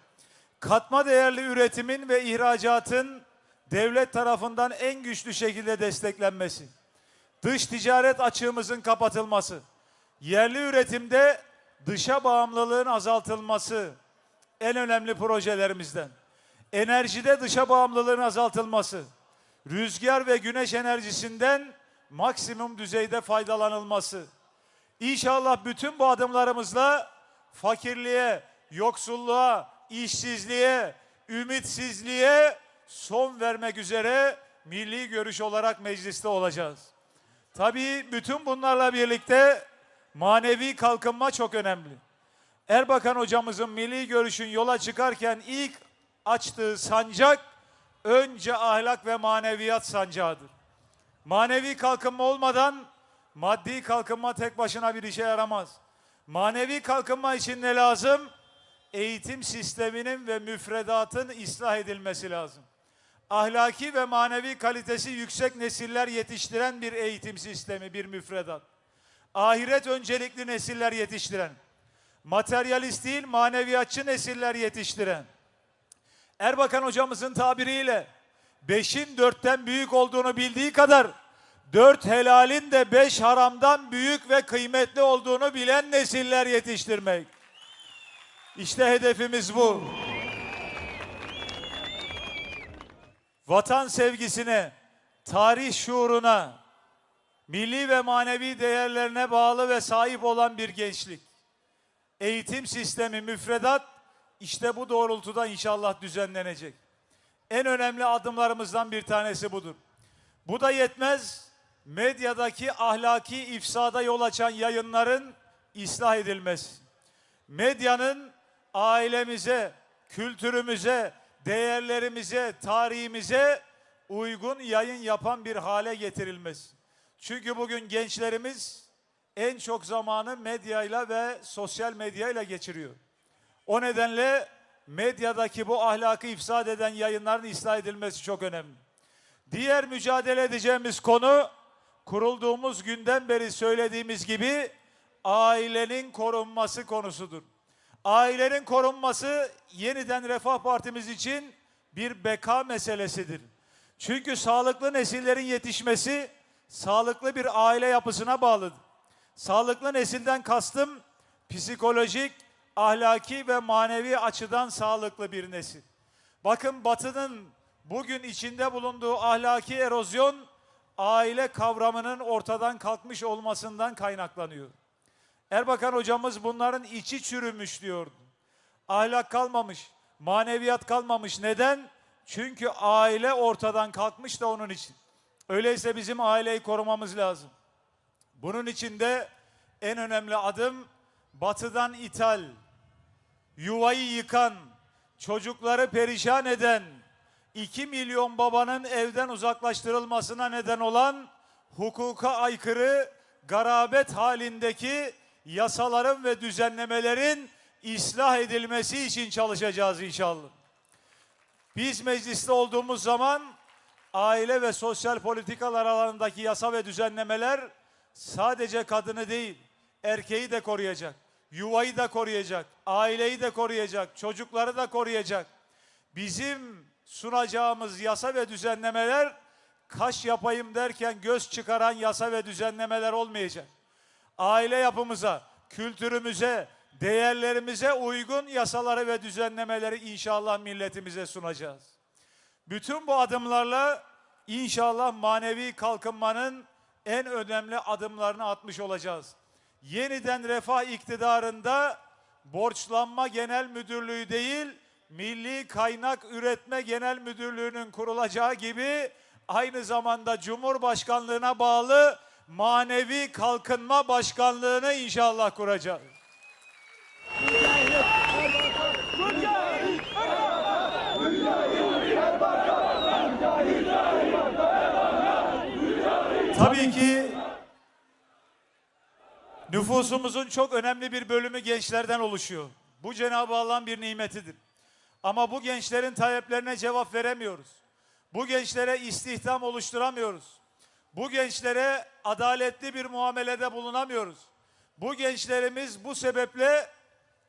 Katma değerli üretimin ve ihracatın devlet tarafından en güçlü şekilde desteklenmesi, dış ticaret açığımızın kapatılması, yerli üretimde dışa bağımlılığın azaltılması en önemli projelerimizden. Enerjide dışa bağımlılığın azaltılması, rüzgar ve güneş enerjisinden maksimum düzeyde faydalanılması. İnşallah bütün bu adımlarımızla fakirliğe, yoksulluğa, işsizliğe, ümitsizliğe son vermek üzere milli görüş olarak mecliste olacağız. Tabii bütün bunlarla birlikte manevi kalkınma çok önemli. Erbakan hocamızın milli görüşün yola çıkarken ilk açtığı sancak önce ahlak ve maneviyat sancağıdır. Manevi kalkınma olmadan maddi kalkınma tek başına bir işe yaramaz. Manevi kalkınma için ne lazım? Eğitim sisteminin ve müfredatın ıslah edilmesi lazım. Ahlaki ve manevi kalitesi yüksek nesiller yetiştiren bir eğitim sistemi, bir müfredat. Ahiret öncelikli nesiller yetiştiren, materyalist değil maneviyatçı nesiller yetiştiren, Erbakan hocamızın tabiriyle beşin dörtten büyük olduğunu bildiği kadar dört helalin de beş haramdan büyük ve kıymetli olduğunu bilen nesiller yetiştirmek. İşte hedefimiz bu. Vatan sevgisine, tarih şuuruna, milli ve manevi değerlerine bağlı ve sahip olan bir gençlik. Eğitim sistemi, müfredat işte bu doğrultuda inşallah düzenlenecek. En önemli adımlarımızdan bir tanesi budur. Bu da yetmez. Medyadaki ahlaki ifsada yol açan yayınların ıslah edilmesi. Medyanın ailemize, kültürümüze, değerlerimize, tarihimize uygun yayın yapan bir hale getirilmesi. Çünkü bugün gençlerimiz en çok zamanı medyayla ve sosyal medyayla geçiriyor. O nedenle medyadaki bu ahlakı ifsad eden yayınların ıslah edilmesi çok önemli. Diğer mücadele edeceğimiz konu kurulduğumuz günden beri söylediğimiz gibi ailenin korunması konusudur. Ailenin korunması yeniden Refah Partimiz için bir beka meselesidir. Çünkü sağlıklı nesillerin yetişmesi sağlıklı bir aile yapısına bağlıdır. Sağlıklı nesilden kastım psikolojik, ahlaki ve manevi açıdan sağlıklı bir nesil. Bakın Batı'nın bugün içinde bulunduğu ahlaki erozyon aile kavramının ortadan kalkmış olmasından kaynaklanıyor. Erbakan hocamız bunların içi çürümüş diyordu. Ahlak kalmamış, maneviyat kalmamış. Neden? Çünkü aile ortadan kalkmış da onun için. Öyleyse bizim aileyi korumamız lazım. Bunun için de en önemli adım batıdan ithal, yuvayı yıkan, çocukları perişan eden, 2 milyon babanın evden uzaklaştırılmasına neden olan hukuka aykırı garabet halindeki yasaların ve düzenlemelerin ıslah edilmesi için çalışacağız inşallah. Biz mecliste olduğumuz zaman aile ve sosyal politikalar alanındaki yasa ve düzenlemeler sadece kadını değil, erkeği de koruyacak, yuvayı da koruyacak, aileyi de koruyacak, çocukları da koruyacak. Bizim sunacağımız yasa ve düzenlemeler kaş yapayım derken göz çıkaran yasa ve düzenlemeler olmayacak. Aile yapımıza, kültürümüze, değerlerimize uygun yasaları ve düzenlemeleri inşallah milletimize sunacağız. Bütün bu adımlarla inşallah manevi kalkınmanın en önemli adımlarını atmış olacağız. Yeniden refah iktidarında borçlanma genel müdürlüğü değil, Milli Kaynak Üretme Genel Müdürlüğü'nün kurulacağı gibi aynı zamanda Cumhurbaşkanlığına bağlı manevi kalkınma başkanlığını inşallah kuracağız. Tabii ki nüfusumuzun çok önemli bir bölümü gençlerden oluşuyor. Bu Cenab-ı Allah'ın bir nimetidir. Ama bu gençlerin taleplerine cevap veremiyoruz. Bu gençlere istihdam oluşturamıyoruz. Bu gençlere adaletli bir muamelede bulunamıyoruz. Bu gençlerimiz bu sebeple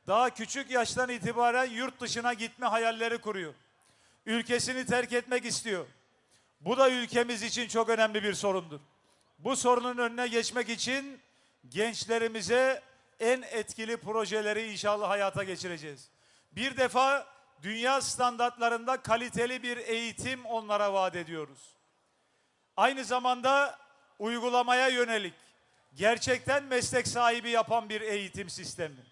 daha küçük yaştan itibaren yurt dışına gitme hayalleri kuruyor. Ülkesini terk etmek istiyor. Bu da ülkemiz için çok önemli bir sorundur. Bu sorunun önüne geçmek için gençlerimize en etkili projeleri inşallah hayata geçireceğiz. Bir defa dünya standartlarında kaliteli bir eğitim onlara vaat ediyoruz. Aynı zamanda uygulamaya yönelik gerçekten meslek sahibi yapan bir eğitim sistemi.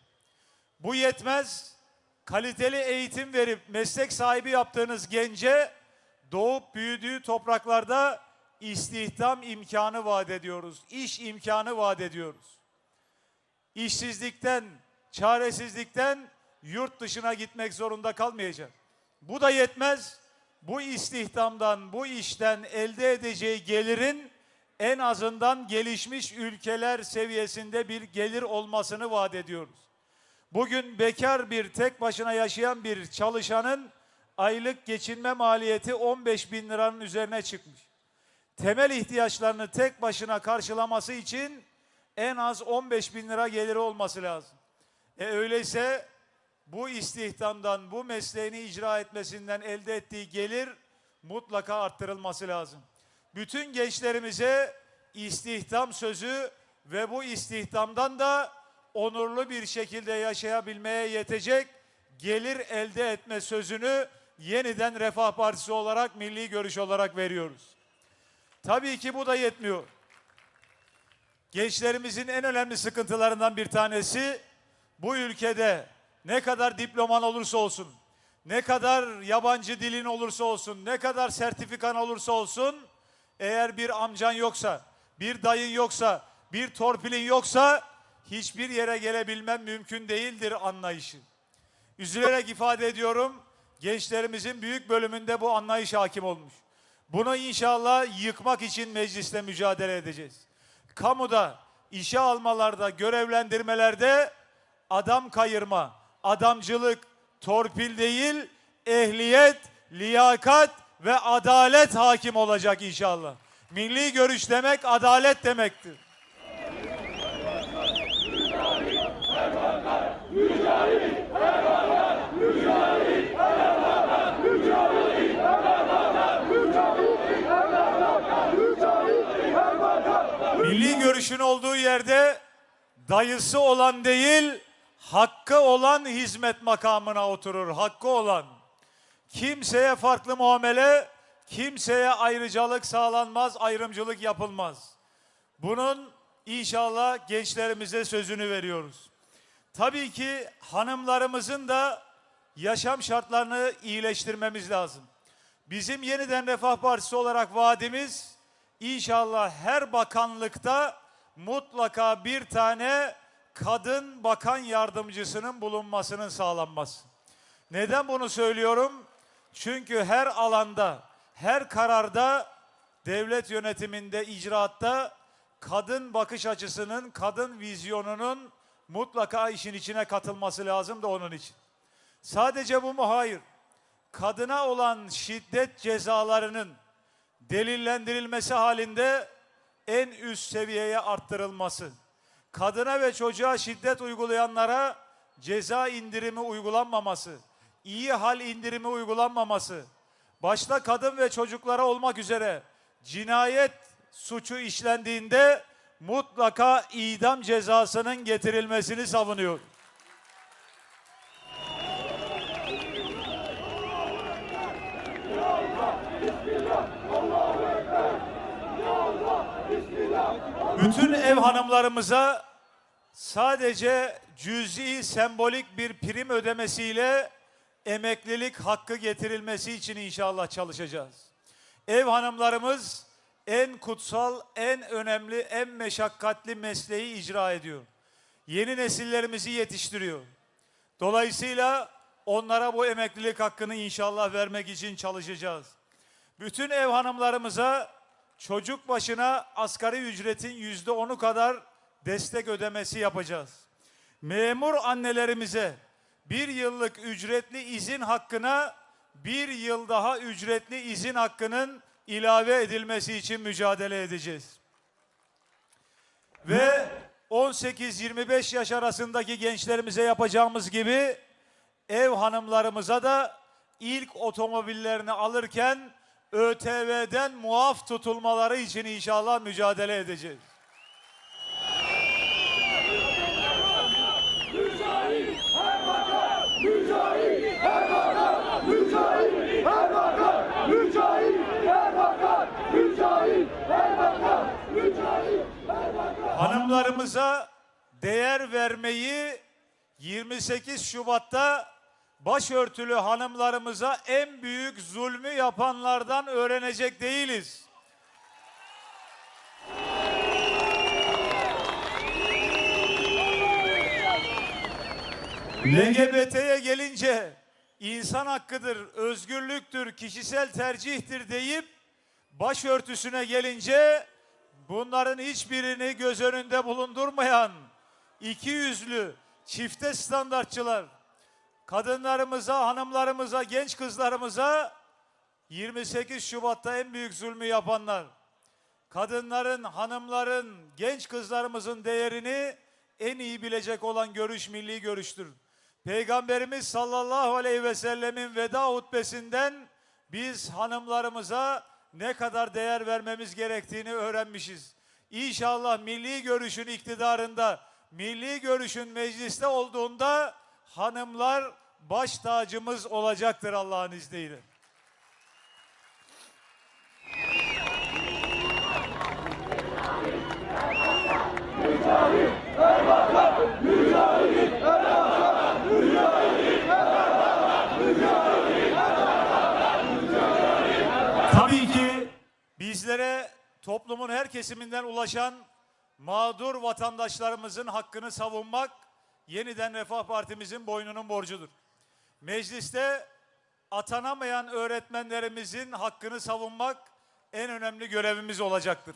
Bu yetmez. Kaliteli eğitim verip meslek sahibi yaptığınız gence doğup büyüdüğü topraklarda istihdam imkanı vaat ediyoruz. İş imkanı vaat ediyoruz. İşsizlikten, çaresizlikten yurt dışına gitmek zorunda kalmayacak. Bu da yetmez. Bu istihdamdan, bu işten elde edeceği gelirin en azından gelişmiş ülkeler seviyesinde bir gelir olmasını vaat ediyoruz. Bugün bekar bir tek başına yaşayan bir çalışanın aylık geçinme maliyeti 15 bin liranın üzerine çıkmış. Temel ihtiyaçlarını tek başına karşılaması için en az 15 bin lira geliri olması lazım. E öyleyse bu istihdamdan, bu mesleğini icra etmesinden elde ettiği gelir mutlaka arttırılması lazım. Bütün gençlerimize istihdam sözü ve bu istihdamdan da onurlu bir şekilde yaşayabilmeye yetecek gelir elde etme sözünü yeniden Refah Partisi olarak, milli görüş olarak veriyoruz. Tabii ki bu da yetmiyor. Gençlerimizin en önemli sıkıntılarından bir tanesi bu ülkede ne kadar diploman olursa olsun, ne kadar yabancı dilin olursa olsun, ne kadar sertifikan olursa olsun eğer bir amcan yoksa, bir dayın yoksa, bir torpilin yoksa hiçbir yere gelebilmem mümkün değildir anlayışı. Üzülerek ifade ediyorum, gençlerimizin büyük bölümünde bu anlayış hakim olmuş. Bunu inşallah yıkmak için mecliste mücadele edeceğiz. Kamuda, işe almalarda, görevlendirmelerde adam kayırma, adamcılık, torpil değil, ehliyet, liyakat ve adalet hakim olacak inşallah. Milli görüş demek adalet demektir. Milli görüşün olduğu yerde dayısı olan değil, hakkı olan hizmet makamına oturur. Hakkı olan. Kimseye farklı muamele, kimseye ayrıcalık sağlanmaz, ayrımcılık yapılmaz. Bunun inşallah gençlerimize sözünü veriyoruz. Tabii ki hanımlarımızın da yaşam şartlarını iyileştirmemiz lazım. Bizim yeniden Refah Partisi olarak vaadimiz inşallah her bakanlıkta mutlaka bir tane kadın bakan yardımcısının bulunmasının sağlanması. Neden bunu söylüyorum? Çünkü her alanda, her kararda devlet yönetiminde, icraatta kadın bakış açısının, kadın vizyonunun mutlaka işin içine katılması lazım da onun için. Sadece bu mu? Hayır. Kadına olan şiddet cezalarının delillendirilmesi halinde en üst seviyeye arttırılması. Kadına ve çocuğa şiddet uygulayanlara ceza indirimi uygulanmaması, iyi hal indirimi uygulanmaması, başta kadın ve çocuklara olmak üzere cinayet suçu işlendiğinde mutlaka idam cezasının getirilmesini savunuyor. Bütün ev hanımlarımıza sadece cüzi sembolik bir prim ödemesiyle emeklilik hakkı getirilmesi için inşallah çalışacağız. Ev hanımlarımız en kutsal, en önemli, en meşakkatli mesleği icra ediyor. Yeni nesillerimizi yetiştiriyor. Dolayısıyla onlara bu emeklilik hakkını inşallah vermek için çalışacağız. Bütün ev hanımlarımıza çocuk başına asgari ücretin yüzde onu kadar destek ödemesi yapacağız. Memur annelerimize bir yıllık ücretli izin hakkına bir yıl daha ücretli izin hakkının ilave edilmesi için mücadele edeceğiz. Ve 18-25 yaş arasındaki gençlerimize yapacağımız gibi ev hanımlarımıza da ilk otomobillerini alırken ÖTV'den muaf tutulmaları için inşallah mücadele edeceğiz. Hanımlarımıza değer vermeyi 28 Şubat'ta başörtülü hanımlarımıza en büyük zulmü yapanlardan öğrenecek değiliz. LGBT'ye gelince insan hakkıdır, özgürlüktür, kişisel tercihtir deyip başörtüsüne gelince bunların hiçbirini göz önünde bulundurmayan iki yüzlü çifte standartçılar kadınlarımıza, hanımlarımıza, genç kızlarımıza 28 Şubat'ta en büyük zulmü yapanlar kadınların, hanımların, genç kızlarımızın değerini en iyi bilecek olan görüş milli görüştür. Peygamberimiz sallallahu aleyhi ve sellemin veda hutbesinden biz hanımlarımıza ne kadar değer vermemiz gerektiğini öğrenmişiz. İnşallah milli görüşün iktidarında, milli görüşün mecliste olduğunda hanımlar baş tacımız olacaktır Allah'ın izniyle. Tabii ki bizlere toplumun her kesiminden ulaşan mağdur vatandaşlarımızın hakkını savunmak yeniden Refah Partimizin boynunun borcudur. Mecliste atanamayan öğretmenlerimizin hakkını savunmak en önemli görevimiz olacaktır.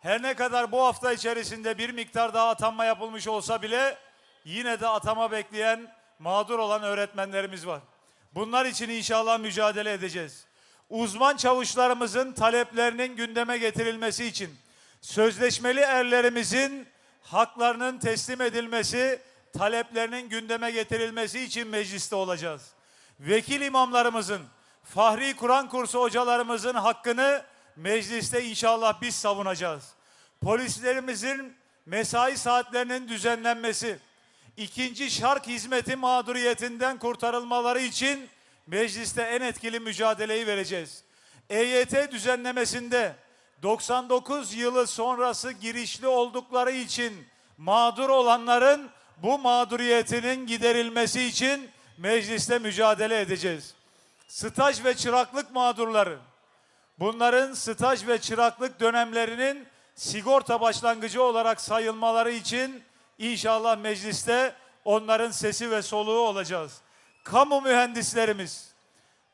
Her ne kadar bu hafta içerisinde bir miktar daha atanma yapılmış olsa bile yine de atama bekleyen mağdur olan öğretmenlerimiz var. Bunlar için inşallah mücadele edeceğiz. Uzman çavuşlarımızın taleplerinin gündeme getirilmesi için sözleşmeli erlerimizin haklarının teslim edilmesi, taleplerinin gündeme getirilmesi için mecliste olacağız. Vekil imamlarımızın, Fahri Kur'an kursu hocalarımızın hakkını mecliste inşallah biz savunacağız. Polislerimizin mesai saatlerinin düzenlenmesi, ikinci şark hizmeti mağduriyetinden kurtarılmaları için mecliste en etkili mücadeleyi vereceğiz. EYT düzenlemesinde 99 yılı sonrası girişli oldukları için mağdur olanların bu mağduriyetinin giderilmesi için mecliste mücadele edeceğiz. Staj ve çıraklık mağdurları, bunların staj ve çıraklık dönemlerinin sigorta başlangıcı olarak sayılmaları için inşallah mecliste onların sesi ve soluğu olacağız. Kamu mühendislerimiz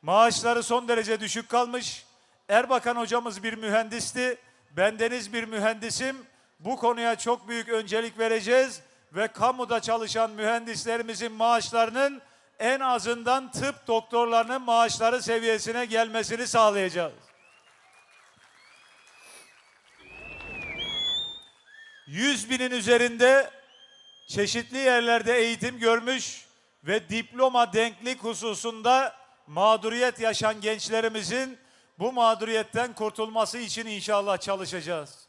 maaşları son derece düşük kalmış. Erbakan hocamız bir mühendisti. Bendeniz bir mühendisim. Bu konuya çok büyük öncelik vereceğiz ve kamuda çalışan mühendislerimizin maaşlarının en azından tıp doktorlarının maaşları seviyesine gelmesini sağlayacağız. Yüz binin üzerinde çeşitli yerlerde eğitim görmüş ve diploma denklik hususunda mağduriyet yaşan gençlerimizin bu mağduriyetten kurtulması için inşallah çalışacağız.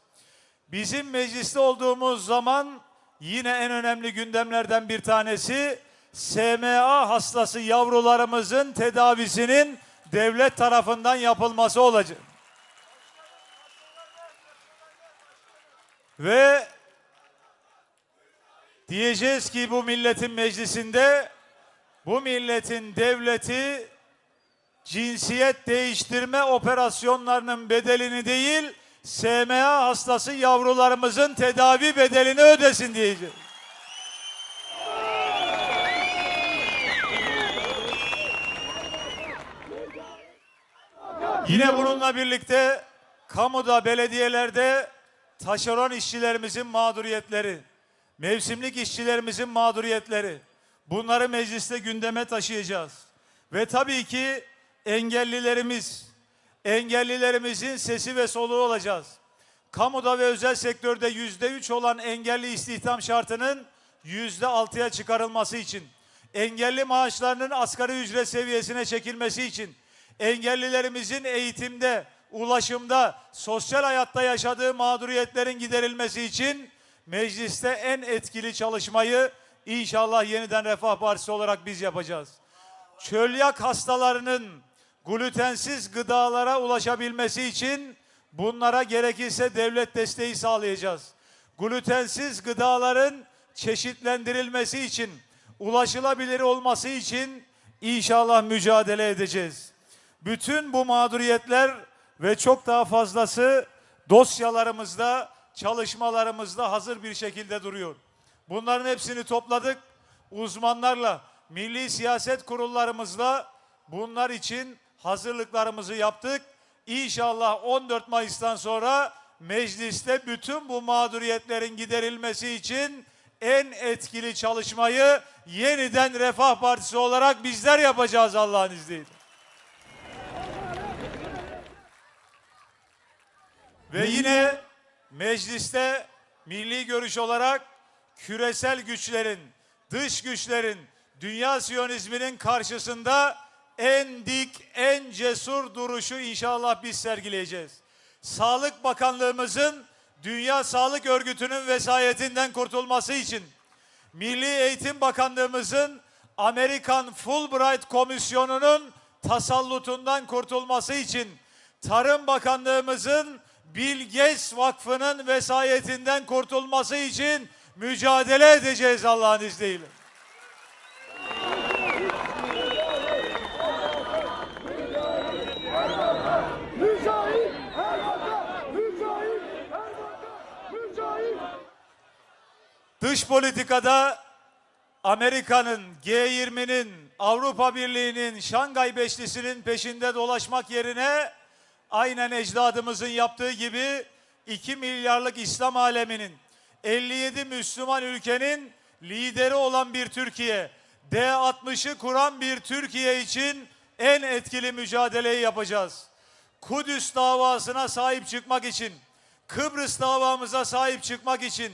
Bizim mecliste olduğumuz zaman yine en önemli gündemlerden bir tanesi SMA hastası yavrularımızın tedavisinin devlet tarafından yapılması olacak. Ve diyeceğiz ki bu milletin meclisinde bu milletin devleti cinsiyet değiştirme operasyonlarının bedelini değil SMA hastası yavrularımızın tedavi bedelini ödesin diyeceğiz. Yine bununla birlikte kamuda, belediyelerde taşeron işçilerimizin mağduriyetleri, mevsimlik işçilerimizin mağduriyetleri bunları mecliste gündeme taşıyacağız. Ve tabii ki engellilerimiz, engellilerimizin sesi ve soluğu olacağız. Kamuda ve özel sektörde yüzde üç olan engelli istihdam şartının yüzde altıya çıkarılması için, engelli maaşlarının asgari ücret seviyesine çekilmesi için, engellilerimizin eğitimde, ulaşımda, sosyal hayatta yaşadığı mağduriyetlerin giderilmesi için mecliste en etkili çalışmayı inşallah yeniden Refah Partisi olarak biz yapacağız. Çölyak hastalarının glutensiz gıdalara ulaşabilmesi için bunlara gerekirse devlet desteği sağlayacağız. Glutensiz gıdaların çeşitlendirilmesi için, ulaşılabilir olması için inşallah mücadele edeceğiz. Bütün bu mağduriyetler ve çok daha fazlası dosyalarımızda, çalışmalarımızda hazır bir şekilde duruyor. Bunların hepsini topladık. Uzmanlarla, milli siyaset kurullarımızla bunlar için hazırlıklarımızı yaptık. İnşallah 14 Mayıs'tan sonra mecliste bütün bu mağduriyetlerin giderilmesi için en etkili çalışmayı yeniden Refah Partisi olarak bizler yapacağız Allah'ın izniyle. Ve yine mecliste milli görüş olarak küresel güçlerin, dış güçlerin, dünya siyonizminin karşısında en dik, en cesur duruşu inşallah biz sergileyeceğiz. Sağlık Bakanlığımızın Dünya Sağlık Örgütü'nün vesayetinden kurtulması için, Milli Eğitim Bakanlığımızın Amerikan Fulbright Komisyonu'nun tasallutundan kurtulması için, Tarım Bakanlığımızın Bill Gates Vakfı'nın vesayetinden kurtulması için mücadele edeceğiz Allah'ın izniyle. Mücahit Erbakan! Mücahit Erbakan! Mücahit! Dış politikada Amerika'nın, G20'nin, Avrupa Birliği'nin, Şangay Beşlisi'nin peşinde dolaşmak yerine aynen ecdadımızın yaptığı gibi 2 milyarlık İslam aleminin 57 Müslüman ülkenin lideri olan bir Türkiye, D60'ı kuran bir Türkiye için en etkili mücadeleyi yapacağız. Kudüs davasına sahip çıkmak için, Kıbrıs davamıza sahip çıkmak için,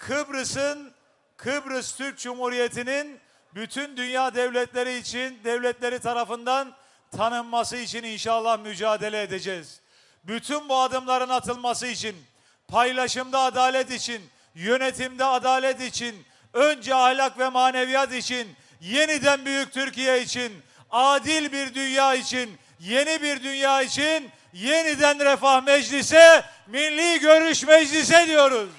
Kıbrıs'ın Kıbrıs Türk Cumhuriyeti'nin bütün dünya devletleri için devletleri tarafından tanınması için inşallah mücadele edeceğiz. Bütün bu adımların atılması için, paylaşımda adalet için, yönetimde adalet için, önce ahlak ve maneviyat için, yeniden büyük Türkiye için, adil bir dünya için, yeni bir dünya için yeniden Refah Meclise, Milli Görüş Meclise diyoruz.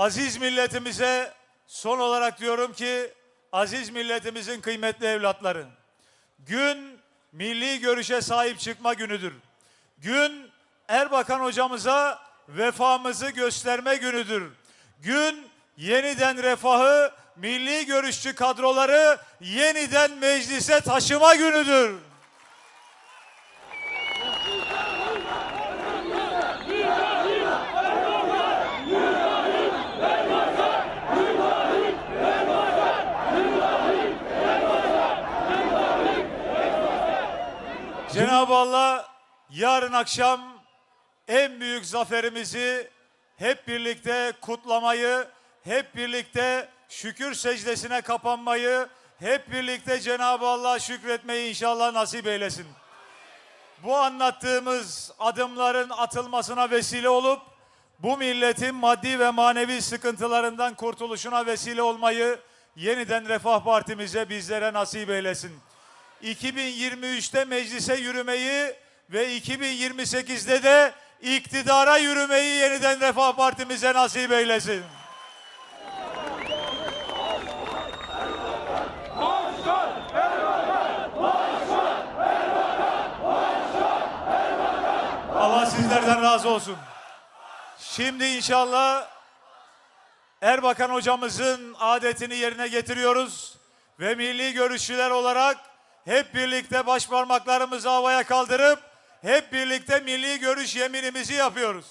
Aziz milletimize son olarak diyorum ki aziz milletimizin kıymetli evlatları. Gün milli görüşe sahip çıkma günüdür. Gün Erbakan hocamıza vefamızı gösterme günüdür. Gün yeniden refahı milli görüşçü kadroları yeniden meclise taşıma günüdür. Cenab-ı Allah yarın akşam en büyük zaferimizi hep birlikte kutlamayı, hep birlikte şükür secdesine kapanmayı, hep birlikte Cenab-ı Allah'a şükretmeyi inşallah nasip eylesin. Bu anlattığımız adımların atılmasına vesile olup bu milletin maddi ve manevi sıkıntılarından kurtuluşuna vesile olmayı yeniden Refah Partimize bizlere nasip eylesin. 2023'te meclise yürümeyi ve 2028'de de iktidara yürümeyi yeniden Refah Partimize nasip eylesin. Allah sizlerden razı olsun. Şimdi inşallah Erbakan hocamızın adetini yerine getiriyoruz ve milli görüşçüler olarak hep birlikte baş parmaklarımızı havaya kaldırıp hep birlikte milli görüş yeminimizi yapıyoruz.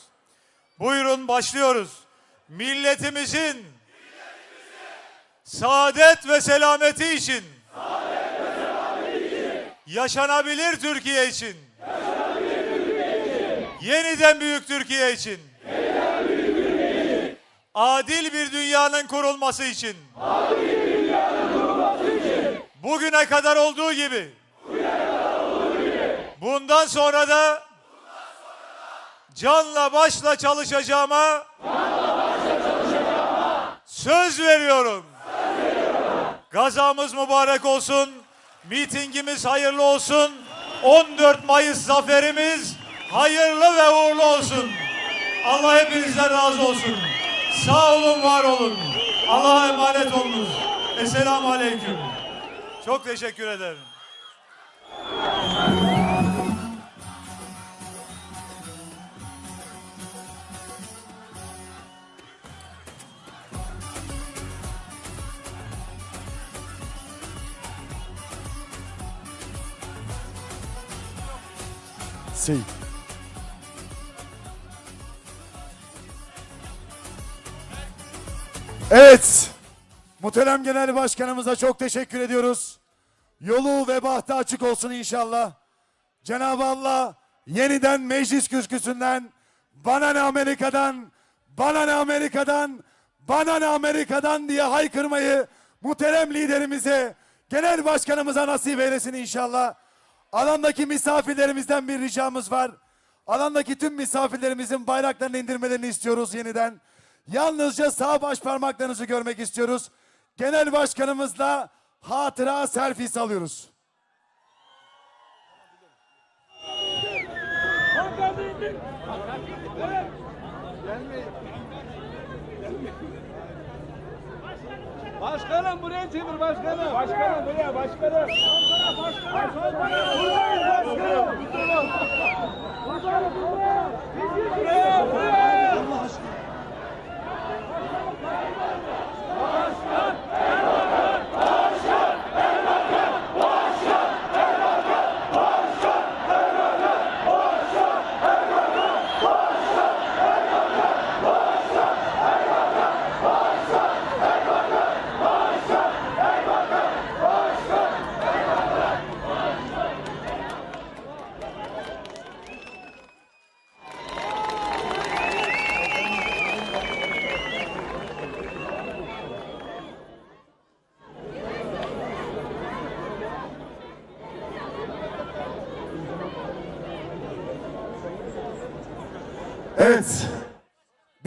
Buyurun başlıyoruz. Milletimizin saadet ve selameti için, yaşanabilir Türkiye için, yeniden büyük Türkiye için, adil bir dünyanın kurulması için, bugüne kadar olduğu gibi, bundan sonra da canla başla çalışacağıma söz veriyorum. Gazamız mübarek olsun. Mitingimiz hayırlı olsun. 14 Mayıs zaferimiz hayırlı ve uğurlu olsun. Allah hepinizden razı olsun. Sağ olun, var olun. Allah'a emanet olunuz. Esselamu Aleyküm. Çok teşekkür ederim. Sil. Evet. Muhterem Genel Başkanımıza çok teşekkür ediyoruz. Yolu ve bahtı açık olsun inşallah. Cenab-ı Allah yeniden meclis küsküsünden bana ne Amerika'dan, bana ne Amerika'dan, bana ne Amerika'dan diye haykırmayı muhterem liderimize, genel başkanımıza nasip eylesin inşallah. Alandaki misafirlerimizden bir ricamız var. Alandaki tüm misafirlerimizin bayraklarını indirmelerini istiyoruz yeniden. Yalnızca sağ baş parmaklarınızı görmek istiyoruz. Genel başkanımızla hatıra selfie alıyoruz. Başkanım buraya çevir başkanım. Başkanım buraya başkanım. Başkanım. Buradayız başkanım. Başkanım buraya. Buraya buraya.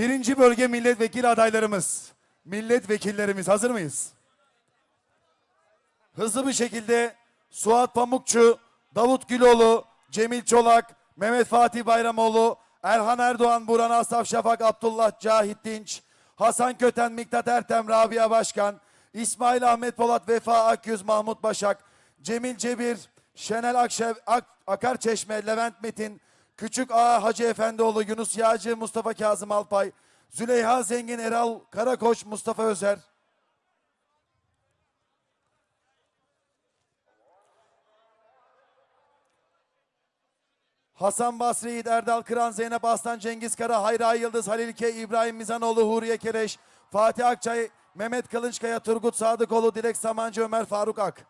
Birinci bölge milletvekili adaylarımız, milletvekillerimiz hazır mıyız? Hızlı bir şekilde Suat Pamukçu, Davut Güloğlu, Cemil Çolak, Mehmet Fatih Bayramoğlu, Erhan Erdoğan, Burhan Asaf Şafak, Abdullah Cahit Dinç, Hasan Köten, Miktat Ertem, Rabia Başkan, İsmail Ahmet Polat, Vefa Akyüz, Mahmut Başak, Cemil Cebir, Şenel Akşev, Ak, Akarçeşme, Levent Metin, Küçük Ağa Hacı Efendioğlu, Yunus Yağcı, Mustafa Kazım Alpay, Züleyha Zengin, Eral Karakoç, Mustafa Özer. Hasan Basri, Erdal Kıran, Zeynep Aslan, Cengiz Kara, Hayra Yıldız, Halil K, İbrahim Mizanoğlu, Huriye Kereş, Fatih Akçay, Mehmet Kılınçkaya, Turgut Sadıkoğlu, Dilek Samancı, Ömer Faruk Ak.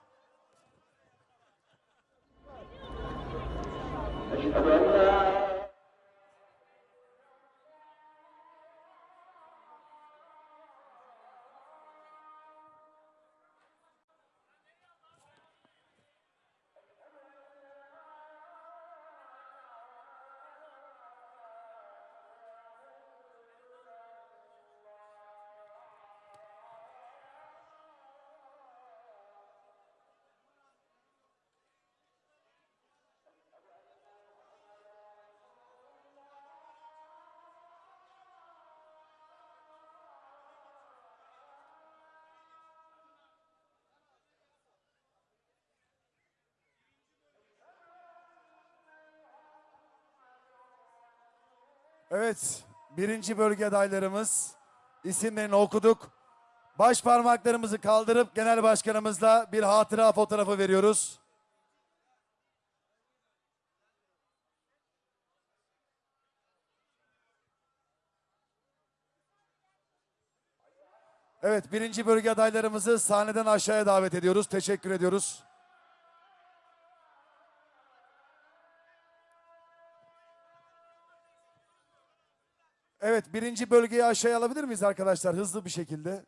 Evet, birinci bölge adaylarımız isimlerini okuduk. Baş parmaklarımızı kaldırıp genel başkanımızla bir hatıra fotoğrafı veriyoruz. Evet, birinci bölge adaylarımızı sahneden aşağıya davet ediyoruz. Teşekkür ediyoruz. Evet, birinci bölgeyi aşağıya alabilir miyiz arkadaşlar hızlı bir şekilde?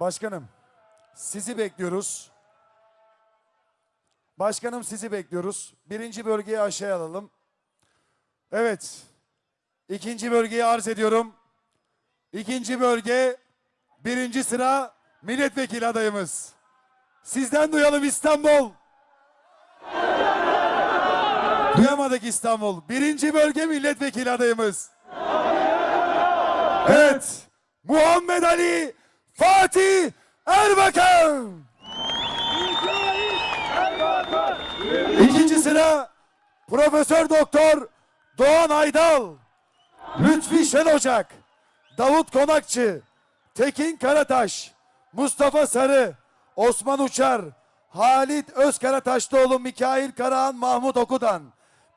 Başkanım, sizi bekliyoruz. Başkanım sizi bekliyoruz. Birinci bölgeyi aşağıya alalım. Evet, ikinci bölgeyi arz ediyorum. İkinci bölge, birinci sıra milletvekili adayımız. Sizden duyalım İstanbul. Duyamadık İstanbul. Birinci bölge milletvekili adayımız. Evet. Muhammed Ali Fatih Erbakan. İkinci sıra Profesör Doktor Doğan Aydal. Lütfi Şen Ocak. Davut Konakçı. Tekin Karataş. Mustafa Sarı. Osman Uçar. Halit Özkarataşlıoğlu, Mikail Karahan, Mahmut Okudan.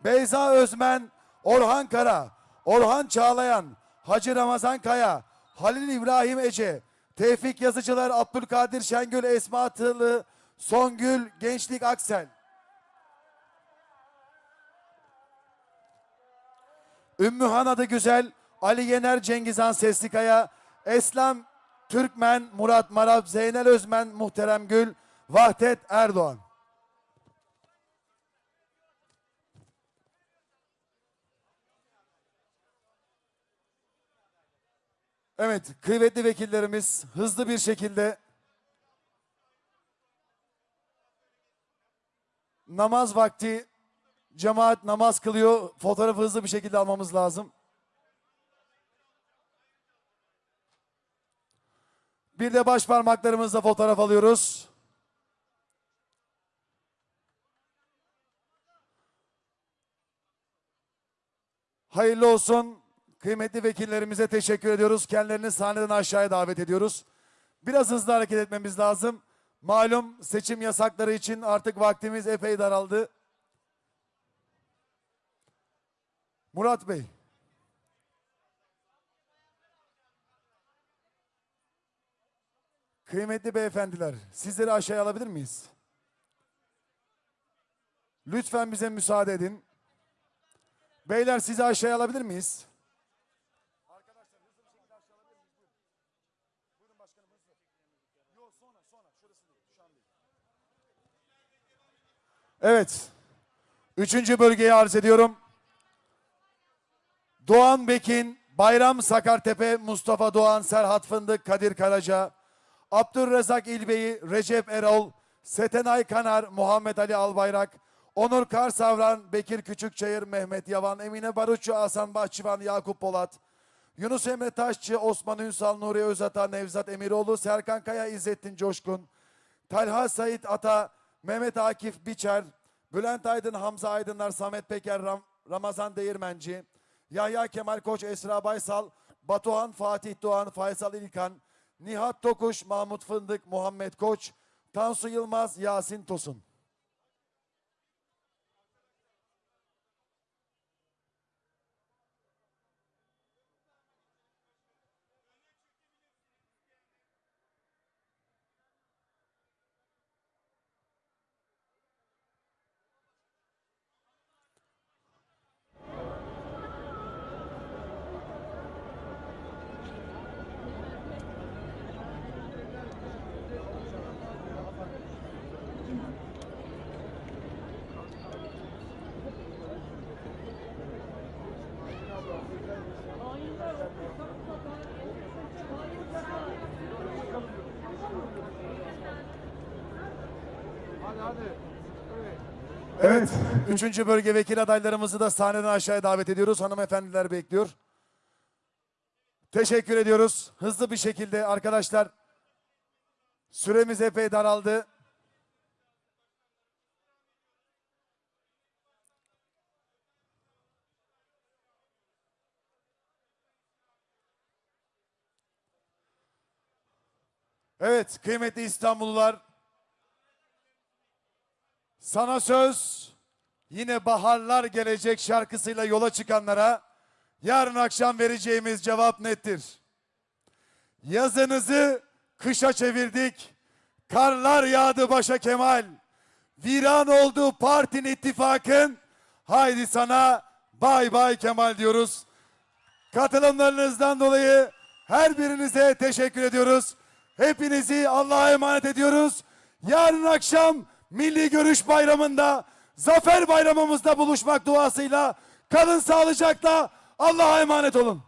Beyza Özmen, Orhan Kara. Orhan Çağlayan. Hacı Ramazan Kaya. Halil İbrahim Ece. Tevfik Yazıcılar, Abdülkadir Şengül, Esma Tığlı, Songül, Gençlik Aksel. Ümmühan adı güzel, Ali Yener, Cengizhan Seslikaya, Eslem Türkmen, Murat Marab, Zeynel Özmen, Muhterem Gül, Vahdet Erdoğan. Evet, kıymetli vekillerimiz hızlı bir şekilde namaz vakti cemaat namaz kılıyor. Fotoğrafı hızlı bir şekilde almamız lazım. Bir de baş parmaklarımızla fotoğraf alıyoruz. Hayırlı olsun. Kıymetli vekillerimize teşekkür ediyoruz. Kendilerini sahneden aşağıya davet ediyoruz. Biraz hızlı hareket etmemiz lazım. Malum seçim yasakları için artık vaktimiz epey daraldı. Murat Bey. Kıymetli beyefendiler, sizleri aşağıya alabilir miyiz? Lütfen bize müsaade edin. Beyler sizi aşağıya alabilir miyiz? Evet. Üçüncü bölgeyi arz ediyorum. Doğan Bekin, Bayram Sakartepe, Mustafa Doğan, Serhat Fındık, Kadir Karaca, Abdülrezzak İlbeyi, Recep Erol, Setenay Kanar, Muhammed Ali Albayrak, Onur Karsavran, Bekir Küçükçayır, Mehmet Yavan, Emine Barutçu, Hasan Bahçıvan, Yakup Polat, Yunus Emre Taşçı, Osman Ünsal, Nuri Özata, Nevzat Emiroğlu, Serkan Kaya, İzzettin Coşkun, Talha Sait Ata, Mehmet Akif Biçer, Bülent Aydın, Hamza Aydınlar, Samet Peker, Ram- Ramazan Değirmenci, Yahya Kemal Koç, Esra Baysal, Batuhan Fatih Doğan, Faysal İlkan, Nihat Tokuş, Mahmut Fındık, Muhammed Koç, Tansu Yılmaz, Yasin Tosun. Evet, üçüncü bölge vekil adaylarımızı da sahneden aşağıya davet ediyoruz. Hanımefendiler bekliyor. Teşekkür ediyoruz. Hızlı bir şekilde arkadaşlar süremiz epey daraldı. Evet, kıymetli İstanbullular. Sana söz yine baharlar gelecek şarkısıyla yola çıkanlara yarın akşam vereceğimiz cevap nettir. Yazınızı kışa çevirdik. Karlar yağdı başa Kemal. Viran oldu partin ittifakın. Haydi sana bay bay Kemal diyoruz. Katılımlarınızdan dolayı her birinize teşekkür ediyoruz. Hepinizi Allah'a emanet ediyoruz. Yarın akşam Milli Görüş Bayramı'nda, Zafer Bayramımızda buluşmak duasıyla kalın sağlıcakla Allah'a emanet olun.